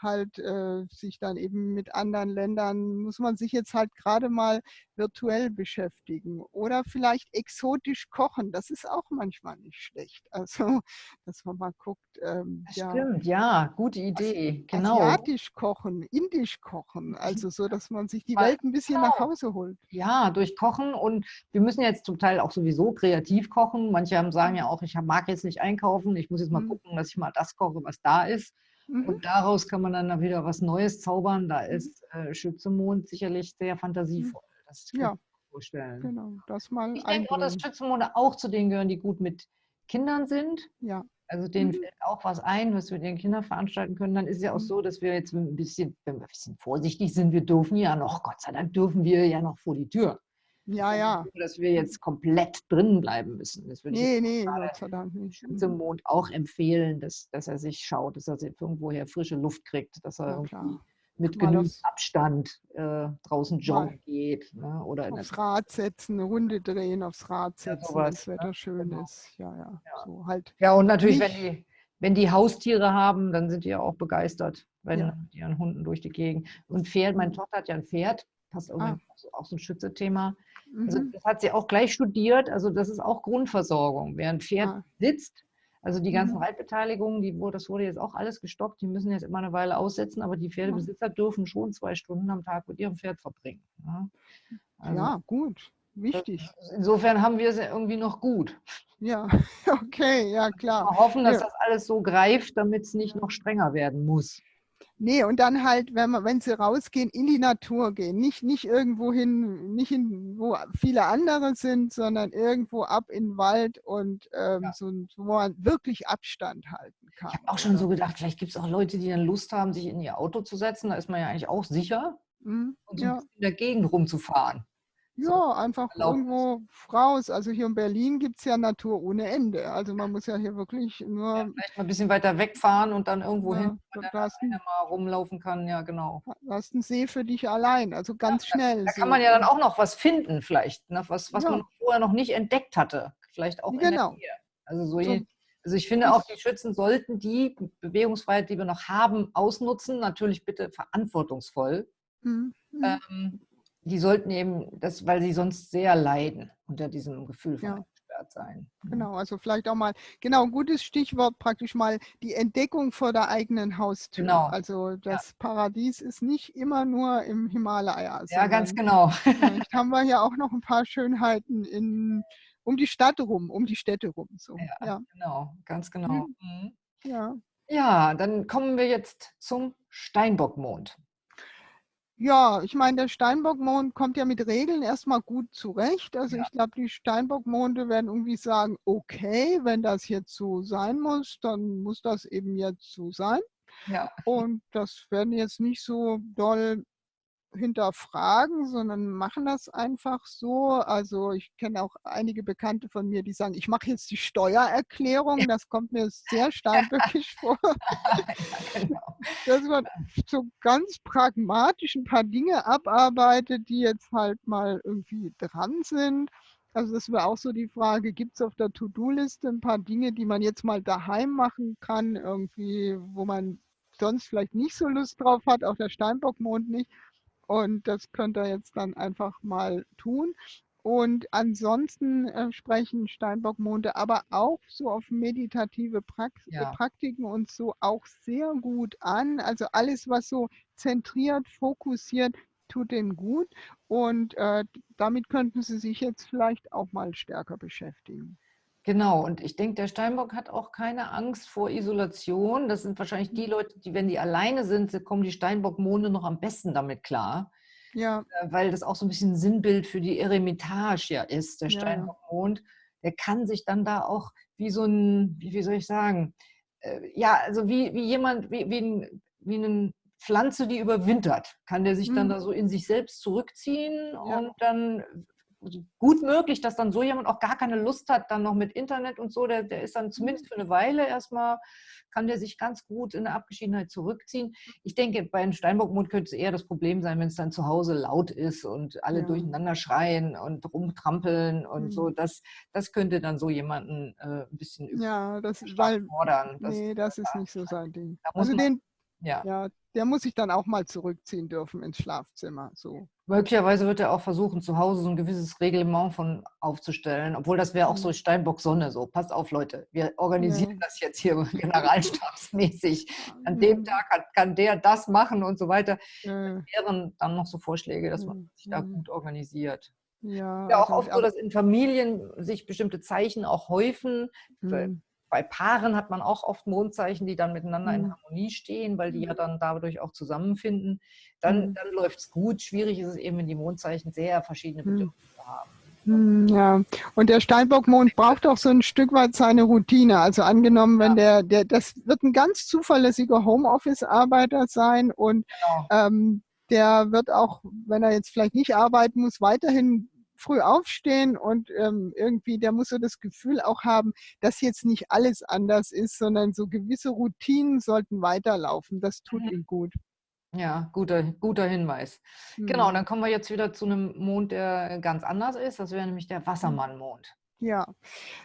halt äh, sich dann eben mit anderen Ländern, muss man sich jetzt halt gerade mal virtuell beschäftigen. Oder vielleicht exotisch kochen, das ist auch manchmal nicht schlecht. <laughs> Also, dass man mal guckt. Ähm, ja, stimmt, ja, gute Idee. Genau. Asiatisch kochen, indisch kochen, also so, dass man sich die Welt ein bisschen genau. nach Hause holt. Ja, durch Kochen und wir müssen jetzt zum Teil auch sowieso kreativ kochen. Manche haben, sagen ja auch, ich mag jetzt nicht einkaufen, ich muss jetzt mal mhm. gucken, dass ich mal das koche, was da ist. Mhm. Und daraus kann man dann wieder was Neues zaubern. Da mhm. ist äh, Schützemond sicherlich sehr mhm. fantasievoll. Das kann ja. ich vorstellen. Genau, das mal ich denke auch, dass Schützenmonde auch zu denen gehören, die gut mit Kindern sind. Ja. Also denen mhm. fällt auch was ein, was wir den Kindern veranstalten können. Dann ist es ja auch so, dass wir jetzt ein bisschen, wenn wir ein bisschen vorsichtig sind, wir dürfen ja noch, Gott sei Dank dürfen wir ja noch vor die Tür. Ja, ja. Dass wir jetzt komplett drinnen bleiben müssen. Das würde nee, ich nee, Gott sei Dank nicht. Zum. Mond auch empfehlen, dass, dass er sich schaut, dass er irgendwoher frische Luft kriegt, dass er ja, mit genügend Abstand äh, draußen joggen geht. Ne? Oder aufs Rad setzen, eine Runde drehen, aufs Rad setzen, ja, sowas, das Wetter ne? schön genau. ist. Ja, ja, ja. So halt ja, und natürlich, wenn die, wenn die Haustiere haben, dann sind die ja auch begeistert, wenn ja. die ihren Hunden durch die Gegend. Und Pferd, meine. Tochter hat ja ein Pferd, passt auch, ah. auch so ein Schützethema. Also mhm. das hat sie auch gleich studiert. Also das ist auch Grundversorgung. Wer ein Pferd ah. sitzt, also die ganzen mhm. Reitbeteiligungen, die, das wurde jetzt auch alles gestoppt, die müssen jetzt immer eine Weile aussetzen, aber die Pferdebesitzer dürfen schon zwei Stunden am Tag mit ihrem Pferd verbringen. Ja, also, ja gut, wichtig. insofern haben wir es irgendwie noch gut. Ja, <laughs> okay, ja klar. Wir hoffen, dass ja. das alles so greift, damit es nicht noch strenger werden muss. Nee, und dann halt, wenn, man, wenn sie rausgehen, in die Natur gehen. Nicht, nicht irgendwo hin, nicht hin, wo viele andere sind, sondern irgendwo ab in den Wald und ähm, ja. so, wo man wirklich Abstand halten kann. Ich habe auch schon so gedacht, vielleicht gibt es auch Leute, die dann Lust haben, sich in ihr Auto zu setzen. Da ist man ja eigentlich auch sicher. Mhm, und so ja. in der Gegend rumzufahren. Ja, einfach irgendwo raus. Also hier in Berlin gibt es ja Natur ohne Ende. Also man muss ja hier wirklich nur... Ja, vielleicht mal ein bisschen weiter wegfahren und dann irgendwo ja, hin, wo man mal rumlaufen kann. Ja, genau. Du hast einen See für dich allein, also ganz ja, schnell. Da, da kann man ja dann auch noch was finden vielleicht, ne? was, was ja. man vorher noch nicht entdeckt hatte. Vielleicht auch genau. Also, so, so also ich finde auch, die Schützen sollten die Bewegungsfreiheit, die wir noch haben, ausnutzen. Natürlich bitte verantwortungsvoll. Mhm. Ähm, die sollten eben, das, weil sie sonst sehr leiden unter diesem Gefühl von ja. sein. Mhm. Genau, also vielleicht auch mal, genau, ein gutes Stichwort praktisch mal die Entdeckung vor der eigenen Haustür. Genau. Also das ja. Paradies ist nicht immer nur im Himalaya. Ja, ganz genau. <laughs> Vielleicht haben wir ja <laughs> auch noch ein paar Schönheiten in, um die Stadt rum, um die Städte rum. So. Ja, ja. genau, ganz genau. Mhm. Ja. ja, dann kommen wir jetzt zum Steinbockmond. Ja, ich meine, der Steinbockmond kommt ja mit Regeln erstmal gut zurecht. Also ja. ich glaube, die Steinbockmonde werden irgendwie sagen, okay, wenn das jetzt so sein muss, dann muss das eben jetzt so sein. Ja. Und das werden jetzt nicht so doll hinterfragen, sondern machen das einfach so. Also ich kenne auch einige Bekannte von mir, die sagen, ich mache jetzt die Steuererklärung. Das kommt mir sehr <laughs> steinböckisch vor. <laughs> Ja, genau. Dass man so ganz pragmatisch ein paar Dinge abarbeitet, die jetzt halt mal irgendwie dran sind. Also das wäre auch so die Frage, gibt es auf der To-Do-Liste ein paar Dinge, die man jetzt mal daheim machen kann, irgendwie, wo man sonst vielleicht nicht so Lust drauf hat, auch der Steinbockmond nicht. Und das könnt ihr jetzt dann einfach mal tun. Und ansonsten äh, sprechen Steinbockmonde aber auch so auf meditative Prax ja. Praktiken und so auch sehr gut an. Also alles, was so zentriert, fokussiert, tut dem gut. Und äh, damit könnten Sie sich jetzt vielleicht auch mal stärker beschäftigen. Genau, und ich denke, der Steinbock hat auch keine Angst vor Isolation. Das sind wahrscheinlich die Leute, die, wenn die alleine sind, kommen die Steinbock-Monde noch am besten damit klar. Ja. Äh, weil das auch so ein bisschen ein Sinnbild für die Eremitage ja ist, der Steinbock-Mond. Der kann sich dann da auch wie so ein, wie, soll ich sagen, äh, ja, also wie, wie jemand, wie, wie, ein, wie eine Pflanze, die überwintert, kann der sich dann mhm. da so in sich selbst zurückziehen ja. und dann gut möglich, dass dann so jemand auch gar keine Lust hat, dann noch mit Internet und so, der, der ist dann mhm. zumindest für eine Weile erstmal, kann der sich ganz gut in der Abgeschiedenheit zurückziehen. Ich denke, bei einem Steinbockmund könnte es eher das Problem sein, wenn es dann zu Hause laut ist und alle ja. durcheinander schreien und rumtrampeln und mhm. so. Das, das könnte dann so jemanden äh, ein bisschen ja, das, weil, fordern. Das, nee, das ist nicht so sein Ding. Also den, ja. ja. Der muss sich dann auch mal zurückziehen dürfen ins Schlafzimmer. So. Möglicherweise wird er auch versuchen, zu Hause so ein gewisses Reglement von aufzustellen, obwohl das wäre auch so mhm. Steinbock Sonne so. Passt auf, Leute, wir organisieren ja. das jetzt hier <laughs> generalstabsmäßig. An dem Tag kann, kann, der das machen und so weiter. Ja. Das wären dann noch so Vorschläge, dass man sich da gut organisiert. Ja, ja auch also, oft so, dass in Familien sich bestimmte Zeichen auch häufen. Mhm bei Paaren hat man auch oft Mondzeichen, die dann miteinander in mhm. Harmonie stehen, weil die ja mhm. dann dadurch auch zusammenfinden. Dann, mhm. dann läuft es gut. Schwierig ist es eben, wenn die Mondzeichen sehr verschiedene Bedürfnisse haben. Ja, und der Steinbockmond braucht auch so ein Stück weit seine Routine. Also angenommen, wenn ja. der, der, das wird ein ganz zuverlässiger Homeoffice-Arbeiter sein und genau. ähm, der wird auch, wenn er jetzt vielleicht nicht arbeiten muss, weiterhin früh aufstehen und ähm, irgendwie, der muss so das Gefühl auch haben, dass jetzt nicht alles anders ist, sondern so gewisse Routinen sollten weiterlaufen. Das tut mhm. ihm gut. Ja, guter, guter Hinweis. Genau, mhm. Genau, dann kommen wir jetzt wieder zu einem Mond, der ganz anders ist. Das wäre nämlich der mhm. Wassermannmond. Ja,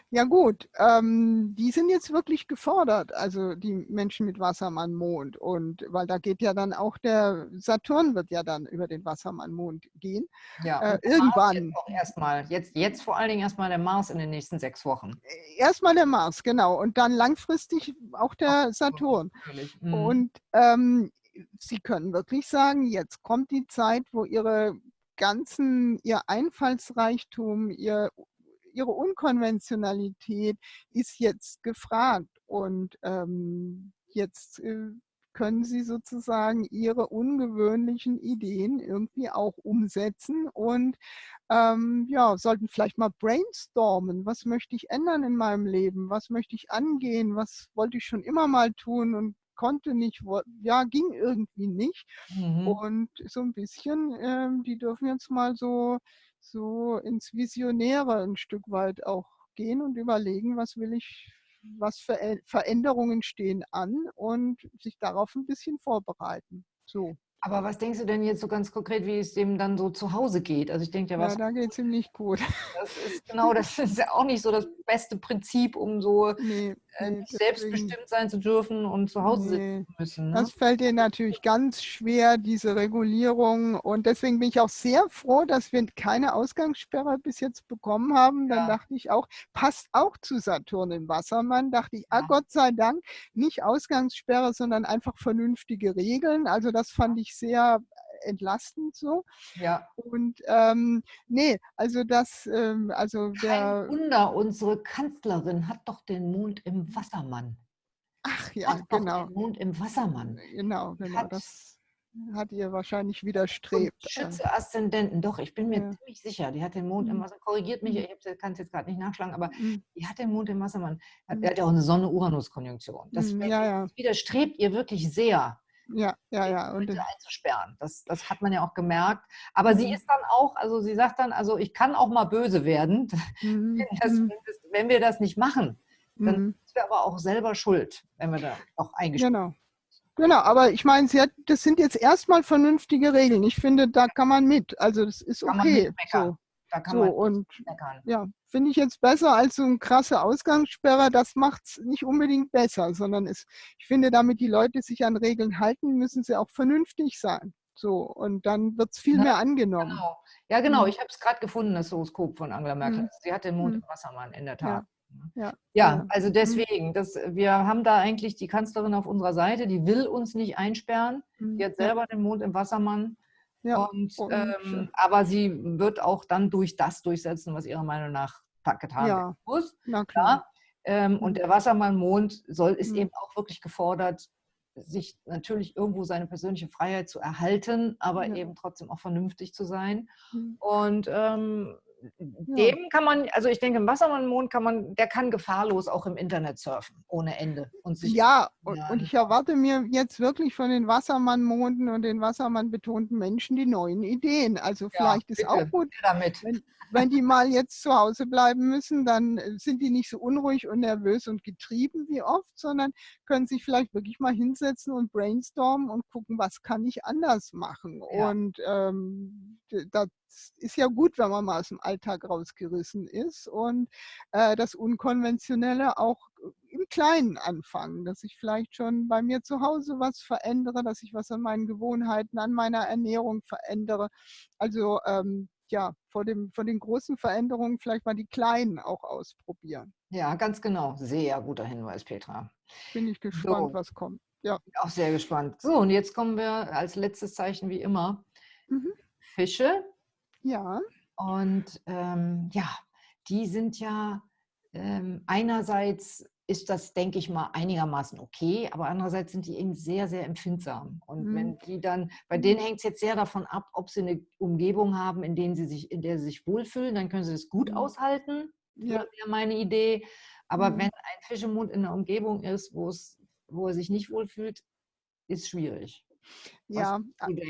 ja gut. Ähm, die sind jetzt wirklich gefordert, also die Menschen mit Wassermann-Mond. Und weil da geht ja dann auch der Saturn wird ja dann über den Wassermann-Mond gehen. Ja, äh, irgendwann. Jetzt auch erstmal, jetzt, jetzt vor allen Dingen erstmal der Mars in den nächsten sechs Wochen. Äh, erstmal der Mars, genau. Und dann langfristig auch der Ach, Saturn. Mhm. Und ähm, Sie können wirklich sagen, jetzt kommt die Zeit, wo Ihre ganzen, Ihr Einfallsreichtum, Ihr ihre Unkonventionalität ist jetzt gefragt und ähm, jetzt äh, können sie sozusagen ihre ungewöhnlichen Ideen irgendwie auch umsetzen und ähm, ja, sollten vielleicht mal brainstormen, was möchte ich ändern in meinem Leben, was möchte ich angehen, was wollte ich schon immer mal tun und konnte nicht, ja, ging irgendwie nicht. Mhm. Und so ein bisschen, ähm, die dürfen jetzt mal so so ins Visionäre ein Stück weit auch gehen und überlegen, was will ich, was für Veränderungen stehen an und sich darauf ein bisschen vorbereiten. So. Aber was denkst du denn jetzt so ganz konkret, wie es dem dann so zu Hause geht? Also ich denke ja, was. Ja, da geht es ihm nicht gut. <laughs> Das ist genau, das <laughs> ist ja auch nicht so das beste Prinzip, um so nee, äh, nee, selbstbestimmt sein zu dürfen und zu Hause nee, sitzen zu müssen. Ne? Das fällt dir natürlich ganz schwer, diese Regulierung. Und deswegen bin ich auch sehr froh, dass wir keine Ausgangssperre bis jetzt bekommen haben. Dann ja. dachte ich auch, passt auch zu Saturn im Wassermann. Dachte ich, ah, ja. ah Gott sei Dank, nicht Ausgangssperre, sondern einfach vernünftige Regeln. Also das fand ich sehr entlastend so. Ja. Und ähm, nee, also das, ähm, also der. Kein Wunder, unsere Kanzlerin hat doch den Mond im Wassermann. Ach ja, hat genau. den Mond im Wassermann. Genau, genau. Hat, das hat ihr wahrscheinlich widerstrebt. Schütze Aszendenten, doch, ich bin mir ja. ziemlich sicher, die hat den Mond im mhm. Wassermann, korrigiert mich, mhm. ich kann es jetzt gerade nicht nachschlagen, aber mhm. die hat den Mond im Wassermann. Hat, mhm. Er hat ja auch eine Sonne-Uranus-Konjunktion. Das ja, ja. widerstrebt ihr wirklich sehr. Ja, ja, ja. Und einzusperren. Das, das hat man ja auch gemerkt. Aber mhm. sie ist dann auch, also sie sagt dann, also ich kann auch mal böse werden, <laughs> mhm. wenn, das, mhm. wenn, wir das nicht machen. Dann mhm. sind wir aber auch selber schuld, wenn wir da auch eingestellt Genau. Genau, aber ich meine, sie hat, das sind jetzt erstmal vernünftige Regeln. Ich finde, da kann man mit. Also das ist okay. So. Da kann so, man und meckern. Ja, finde ich jetzt besser als so ein krasser Ausgangssperrer. Das macht es nicht unbedingt besser, sondern es, ich finde, damit die Leute sich an Regeln halten, müssen sie auch vernünftig sein. So, und dann wird es viel ja, mehr angenommen. Genau. Ja, genau. Mhm. Ich habe es gerade gefunden, das Horoskop von Angela Merkel. Mhm. Sie hat den Mond mhm. im Wassermann, in der Tat. Ja. Ja, ja, also mhm. deswegen, das, wir haben da eigentlich die Kanzlerin auf unserer Seite, die will uns nicht einsperren. Mhm. Die hat selber den Mond im Wassermann. Ja, und, und ähm, aber sie wird auch dann durch das durchsetzen, was ihrer Meinung nach getan ja. werden muss. Na klar. Ähm, und mhm. der Wassermann-Mond soll, ist mhm. eben auch wirklich gefordert, sich natürlich irgendwo seine persönliche Freiheit zu erhalten, aber ja. eben trotzdem auch vernünftig zu sein. Mhm. Und ähm, dem kann man, also ich denke, im Wassermann-Mond kann man, der kann gefahrlos auch im Internet surfen, ohne Ende. Und sich ja, und, und ich erwarte mir jetzt wirklich von den Wassermann-Monden und den Wassermann-betonten Menschen die neuen Ideen. Also vielleicht ja, ist auch gut, damit. Wenn, wenn die mal jetzt zu Hause bleiben müssen, dann äh, sind die nicht so unruhig und nervös und getrieben wie oft, sondern können sich vielleicht wirklich mal hinsetzen und brainstormen und gucken, was kann ich anders machen. Ja. Und ähm, ist ja gut, wenn man mal aus dem Alltag rausgerissen ist und äh, das Unkonventionelle auch im Kleinen anfangen, dass ich vielleicht schon bei mir zu Hause was verändere, dass ich was an meinen Gewohnheiten, an meiner Ernährung verändere. Also ähm, ja, vor, dem, vor den großen Veränderungen vielleicht mal die kleinen auch ausprobieren. Ja, ganz genau. Sehr guter Hinweis, Petra. Bin ich gespannt, so. was kommt. Ja. Auch sehr gespannt. So, und jetzt kommen wir als letztes Zeichen wie immer. Mhm. Fische. Ja. Und ähm, ja, die sind ja ähm, einerseits ist das, denke ich mal, einigermaßen okay, aber andererseits sind die eben sehr, sehr empfindsam. Und mhm. wenn die dann, bei denen hängt es jetzt sehr davon ab, ob sie eine Umgebung haben, in, denen sie sich, in der sie sich wohlfühlen, dann können sie das gut mhm. aushalten. Ja. Das wäre meine Idee. Aber mhm. wenn ein Fischemund in einer Umgebung ist, wo es, wo er sich nicht wohlfühlt, ist schwierig. Ja,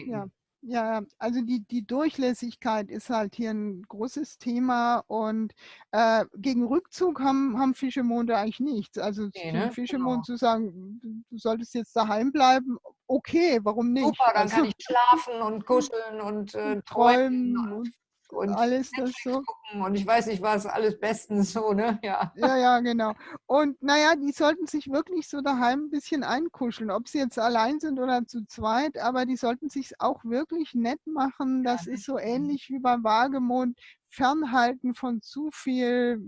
ja. Ja, also die, die Durchlässigkeit ist halt hier ein großes Thema und äh, gegen Rückzug haben, haben Fischemonde eigentlich nichts. Also nee, ne? Fischemond genau. zu sagen, du solltest jetzt daheim bleiben, okay, warum nicht? Super, dann also, kann ich schlafen und kuscheln und äh, träumen. Und, und alles das so. Gucken und ich weiß nicht was, alles bestens so, ne? <laughs> Ja. Ja, ja, genau. Und naja, die sollten sich wirklich so daheim ein bisschen einkuscheln, ob sie jetzt allein sind oder zu zweit, aber die sollten sich auch wirklich nett machen. Das ja, ist so ähnlich wie beim Wagemond. Fernhalten von zu viel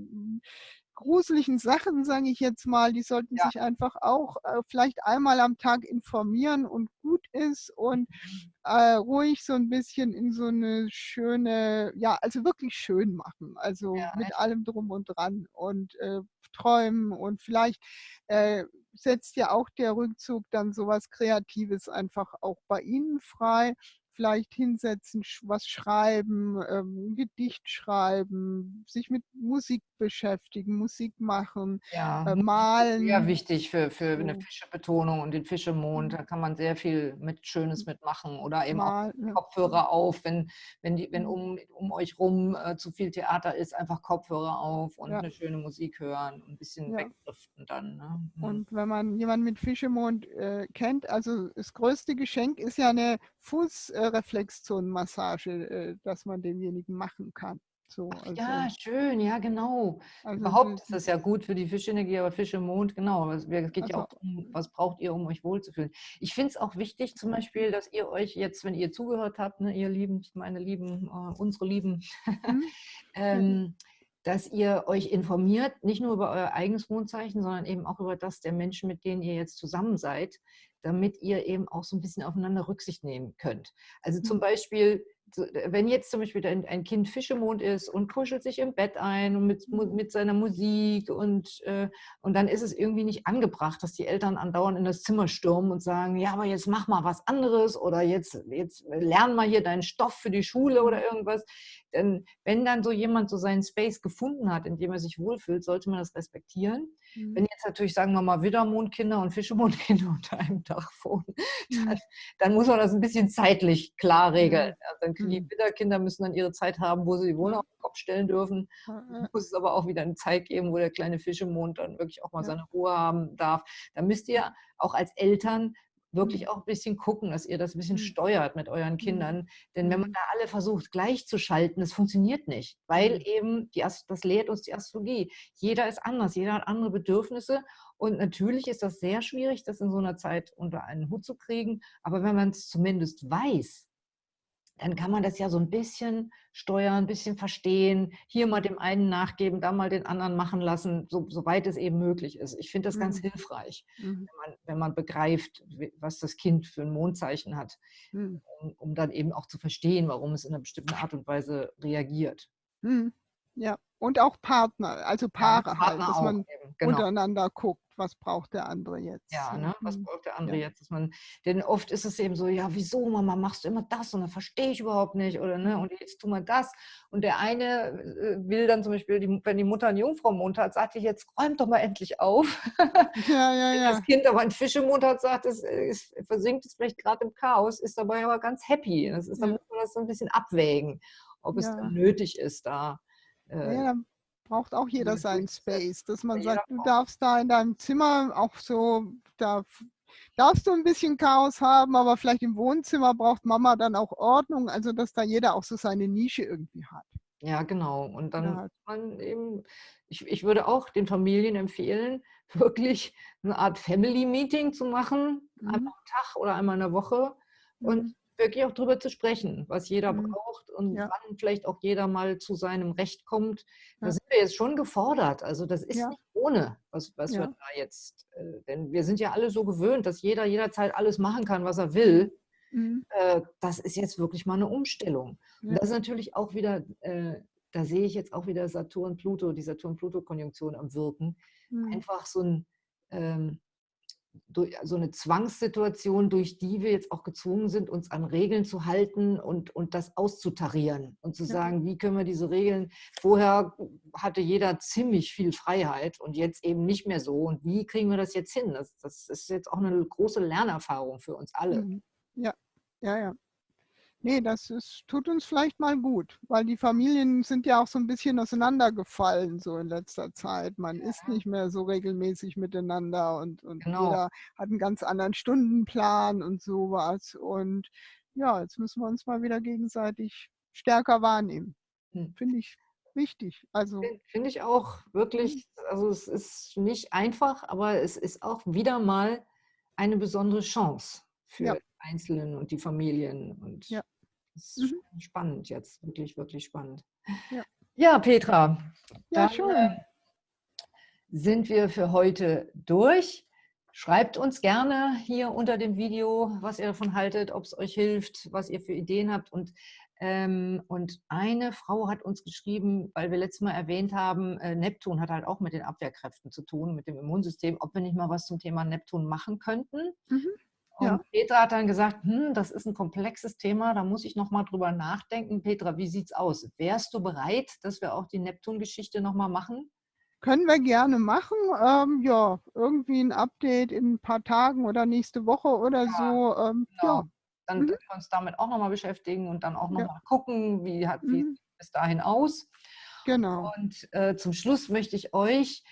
gruseligen Sachen, sage ich jetzt mal, die sollten ja. sich einfach auch äh, vielleicht einmal am Tag informieren und gut ist und mhm. äh, ruhig so ein bisschen in so eine schöne, ja, also wirklich schön machen, also ja, mit echt. allem drum und dran und äh, träumen und vielleicht äh, setzt ja auch der Rückzug dann sowas Kreatives einfach auch bei Ihnen frei vielleicht hinsetzen, was schreiben, ähm, Gedicht schreiben, sich mit Musik beschäftigen, Musik machen, ja, äh, malen. Sehr wichtig für, für eine Fischebetonung und den Fischemond. Mhm. Da kann man sehr viel mit Schönes mitmachen oder eben Mal, auch Kopfhörer auf, wenn, wenn, die, wenn mhm. um, um euch rum äh, zu viel Theater ist, einfach Kopfhörer auf und ja. eine schöne Musik hören und ein bisschen ja. wegdriften dann. Ne? Mhm. Und wenn man jemanden mit Fischemond äh, kennt, also das größte Geschenk ist ja eine Fuß- äh, Reflexzonenmassage, äh, dass man demjenigen machen kann. So, also, ja, schön, ja, genau. Also, Überhaupt ist das ja gut für die Fischenergie, aber Fisch im Mond, genau. Es geht also, ja auch um, was braucht ihr, um euch wohlzufühlen. Ich finde es auch wichtig, zum Beispiel, dass ihr euch jetzt, wenn ihr zugehört habt, ne, ihr Lieben, meine Lieben, äh, unsere Lieben, mhm. <laughs> ähm, dass ihr euch informiert, nicht nur über euer eigenes Mondzeichen, sondern eben auch über das der Menschen, mit denen ihr jetzt zusammen seid, damit ihr eben auch so ein bisschen aufeinander Rücksicht nehmen könnt. Also zum mhm. Beispiel, wenn jetzt zum Beispiel ein, Kind Fischemond ist und kuschelt sich im Bett ein und mit, mit seiner Musik und, äh, und dann ist es irgendwie nicht angebracht, dass die Eltern andauernd in das Zimmer stürmen und sagen, ja, aber jetzt mach mal was anderes oder jetzt, jetzt lern mal hier deinen Stoff für die Schule oder irgendwas. Denn wenn dann so jemand so seinen Space gefunden hat, in dem er sich wohlfühlt, sollte man das respektieren. Mhm. Wenn jetzt natürlich, sagen wir mal, Widdermondkinder und Fischemondkinder <laughs> unter einem Dach wohnen, mhm. dann, dann, muss man das ein bisschen zeitlich klar regeln. Mhm. Also die mhm. Widderkinder müssen dann ihre Zeit haben, wo sie die Wohnung auf den Kopf stellen dürfen. Dann muss es aber auch wieder eine Zeit geben, wo der kleine Fischemond dann wirklich auch mal seine Ruhe haben darf. Da müsst ihr auch als Eltern wirklich mhm. auch ein bisschen gucken, dass ihr das ein bisschen mhm. steuert mit euren Kindern. Denn wenn man da alle versucht, gleichzuschalten, das funktioniert nicht, weil eben, die, das lehrt uns die Astrologie. Jeder ist anders, jeder hat andere Bedürfnisse. Und natürlich ist das sehr schwierig, das in so einer Zeit unter einen Hut zu kriegen. Aber wenn man es zumindest weiß, dann kann man das ja so ein bisschen steuern, ein bisschen verstehen, hier mal dem einen nachgeben, da mal den anderen machen lassen, so, soweit es eben möglich ist. Ich finde das mhm. ganz hilfreich, mhm. wenn, man, wenn, man, begreift, was das Kind für ein Mondzeichen hat, mhm. um, um, dann eben auch zu verstehen, warum es in einer bestimmten Art und Weise reagiert. Mhm. Ja, und auch Partner, also Paare ja, halt, dass man genau. untereinander guckt was braucht der andere jetzt? Ja, ne? was mhm. braucht der andere ja. jetzt? Dass man, denn oft ist es eben so, ja, wieso, Mama, machst du immer das und dann verstehe ich überhaupt nicht oder ne, und jetzt tu mal das. Und der eine äh, will dann zum Beispiel, die, wenn die Mutter einen Jungfraumond hat, sagt die jetzt, räum doch mal endlich auf. <laughs> Ja, ja, ja. das Kind aber einen Fischemond hat, sagt, es, es versinkt es vielleicht gerade im Chaos, ist dabei aber ganz happy. Das ist, dann muss man das so ein bisschen abwägen, ob es dann nötig ist, da. Äh, ja, braucht auch jeder seinen Space, dass man sagt, du darfst da in deinem Zimmer auch so, da darfst du ein bisschen Chaos haben, aber vielleicht im Wohnzimmer braucht Mama dann auch Ordnung, also dass da jeder auch so seine Nische irgendwie hat. Ja, genau. Und dann ja. man eben, ich, ich würde auch den Familien empfehlen, <laughs> wirklich eine Art Family-Meeting zu machen, mhm. einmal am Tag oder einmal in der Woche mhm. und wirklich auch darüber zu sprechen, was jeder mhm. braucht und ja. wann vielleicht auch jeder mal zu seinem Recht kommt. Da ja. sind wir jetzt schon gefordert. Also das ist ja. nicht ohne, was, was wir da jetzt, äh, denn wir sind ja alle so gewöhnt, dass jeder jederzeit alles machen kann, was er will. Mhm. Äh, das ist jetzt wirklich mal eine Umstellung. Und das ist natürlich auch wieder, äh, da sehe ich jetzt auch wieder Saturn-Pluto, die Saturn-Pluto-Konjunktion am Wirken. Mhm. Einfach so ein ähm, durch, so eine Zwangssituation, durch die wir jetzt auch gezwungen sind, uns an Regeln zu halten und, und das auszutarieren und zu sagen, wie können wir diese Regeln, vorher hatte jeder ziemlich viel Freiheit und jetzt eben nicht mehr so und wie kriegen wir das jetzt hin? Das, das ist jetzt auch eine große Lernerfahrung für uns alle. Mhm. Ja, ja, ja. Nee, das ist, tut uns vielleicht mal gut, weil die Familien sind ja auch so ein bisschen auseinandergefallen so in letzter Zeit. Man ja. ist nicht mehr so regelmäßig miteinander und, und genau. jeder hat einen ganz anderen Stundenplan und sowas. Und ja, jetzt müssen wir uns mal wieder gegenseitig stärker wahrnehmen. Hm. Finde ich wichtig. Also finde ich auch wirklich, mhm. also es ist nicht einfach, aber es ist auch wieder mal eine besondere Chance für ja. Einzelnen und die Familien und ja. Das ist mhm. spannend jetzt, wirklich, wirklich spannend. Ja, ja Petra, ja, schön. Äh, sind wir für heute durch. Schreibt uns gerne hier unter dem Video, was ihr davon haltet, ob es euch hilft, was ihr für Ideen habt. Und, ähm, und eine Frau hat uns geschrieben, weil wir letztes Mal erwähnt haben, äh, Neptun hat halt auch mit den Abwehrkräften zu tun, mit dem Immunsystem, ob wir nicht mal was zum Thema Neptun machen könnten. Mhm. Und ja. Petra hat dann gesagt, hm, das ist ein komplexes Thema, da muss ich nochmal drüber nachdenken. Petra, wie sieht es aus? Wärst du bereit, dass wir auch die Neptun-Geschichte nochmal machen? Können wir gerne machen. Ähm, ja, irgendwie ein Update in ein paar Tagen oder nächste Woche oder ja, so. Ähm, genau. ja. Dann mhm. wir uns damit auch nochmal beschäftigen und dann auch nochmal ja. gucken, wie, hat, wie mhm. bis dahin aus. Genau. Und äh, zum Schluss möchte ich euch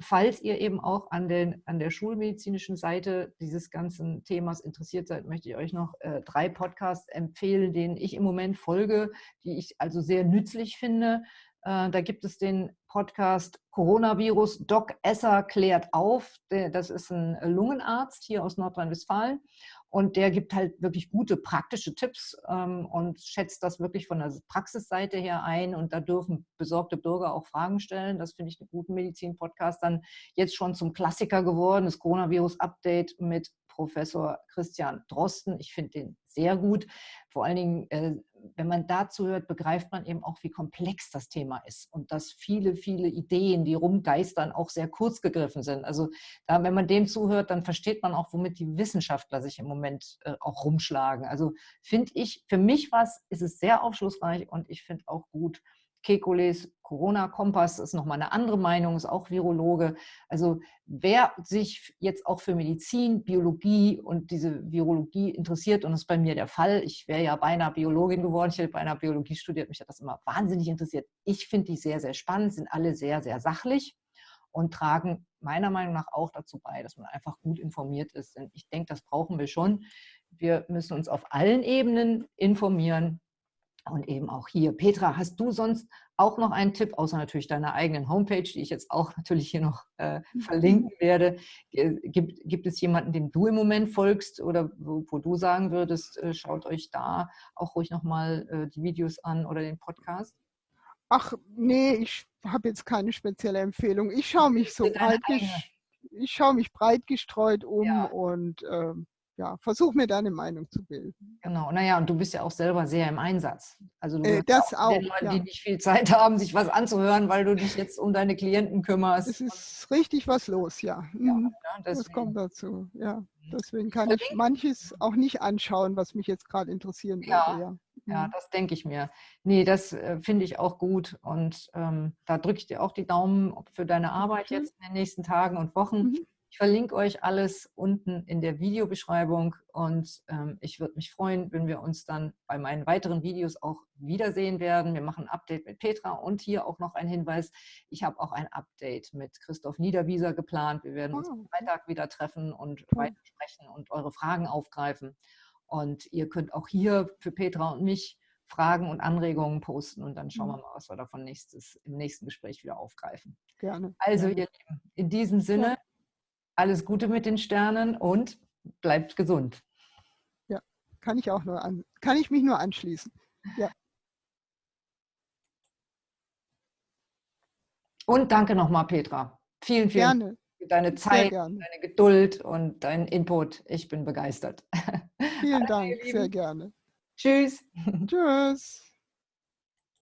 falls ihr eben auch an, den, an der schulmedizinischen Seite dieses ganzen Themas interessiert seid, möchte ich euch noch äh, drei Podcasts empfehlen, denen ich im Moment folge, die ich also sehr nützlich finde. Äh, da gibt es den Podcast Coronavirus Doc Esser klärt auf. Das ist ein Lungenarzt hier aus Nordrhein-Westfalen. Und der gibt halt wirklich gute praktische Tipps ähm, und schätzt das wirklich von der Praxisseite her ein. Und da dürfen besorgte Bürger auch Fragen stellen. Das finde ich einen guten Medizin-Podcast. Dann jetzt schon zum Klassiker geworden, das Coronavirus-Update mit Professor Christian Drosten. Ich finde den sehr gut. Vor allen Dingen, äh, wenn man dazu hört, begreift man eben auch, wie komplex das Thema ist und dass viele, viele Ideen, die rumgeistern, auch sehr kurz gegriffen sind. Also da, wenn man dem zuhört, dann versteht man auch, womit die Wissenschaftler sich im Moment äh, auch rumschlagen. Also finde ich, für mich was ist es sehr aufschlussreich und ich finde auch gut, Kekules Corona-Kompass ist nochmal eine andere Meinung, ist auch Virologe. Also wer sich jetzt auch für Medizin, Biologie und diese Virologie interessiert, und das ist bei mir der Fall, ich wäre ja beinahe Biologin geworden, ich hätte beinahe Biologie studiert, mich hat das immer wahnsinnig interessiert. Ich finde die sehr, sehr spannend, sind alle sehr, sehr sachlich und tragen meiner Meinung nach auch dazu bei, dass man einfach gut informiert ist. Denn ich denke, das brauchen wir schon. Wir müssen uns auf allen Ebenen informieren, und eben auch hier. Petra, hast du sonst auch noch einen Tipp, außer natürlich deiner eigenen Homepage, die ich jetzt auch <laughs> natürlich hier noch äh, verlinken <laughs> werde? Gibt, gibt es jemanden, dem du im Moment folgst oder wo, wo du sagen würdest, äh, schaut euch da auch ruhig nochmal äh, die Videos an oder den Podcast? Ach nee, ich habe jetzt keine spezielle Empfehlung. Ich schaue mich so breit, ich schaue mich breit gestreut um ja. und ähm, ja, versuch mir deine Meinung zu bilden. Genau, naja, und du bist ja auch selber sehr im Einsatz. Also du äh, das auch, den Leuten, ja. die nicht viel Zeit haben, sich was anzuhören, weil du dich jetzt um deine Klienten kümmerst. Es ist richtig was los, ja. ja mhm. das kommt dazu, ja. Mhm. Deswegen kann ich manches auch nicht anschauen, was mich jetzt gerade interessieren würde. Ja, ja. ja mhm. das denke ich mir. Nee, das äh, finde ich auch gut. Und ähm, da drücke ich dir auch die Daumen für deine Arbeit mhm. jetzt in den nächsten Tagen und Wochen. Mhm. Ich verlinke euch alles unten in der Videobeschreibung und ähm, ich würde mich freuen, wenn wir uns dann bei meinen weiteren Videos auch wiedersehen werden. Wir machen ein Update mit Petra und hier auch noch ein Hinweis. Ich habe auch ein Update mit Christoph Niederwieser geplant. Wir werden uns am ah, Freitag wieder treffen und weiter sprechen und eure Fragen aufgreifen. Und ihr könnt auch hier für Petra und mich Fragen und Anregungen posten und dann schauen wir mhm. mal, was wir davon nächstes, im nächsten Gespräch wieder aufgreifen. Gerne. Also ihr Lieben, in diesem Sinne. Alles Gute mit den Sternen und bleibt gesund. Ja, kann ich auch nur an, kann ich mich nur anschließen. Ja. Und danke nochmal, Petra. Vielen, vielen Dank für deine Zeit, deine Geduld und deinen Input. Ich bin begeistert. Vielen <laughs> Dank, sehr gerne. Tschüss. Tschüss.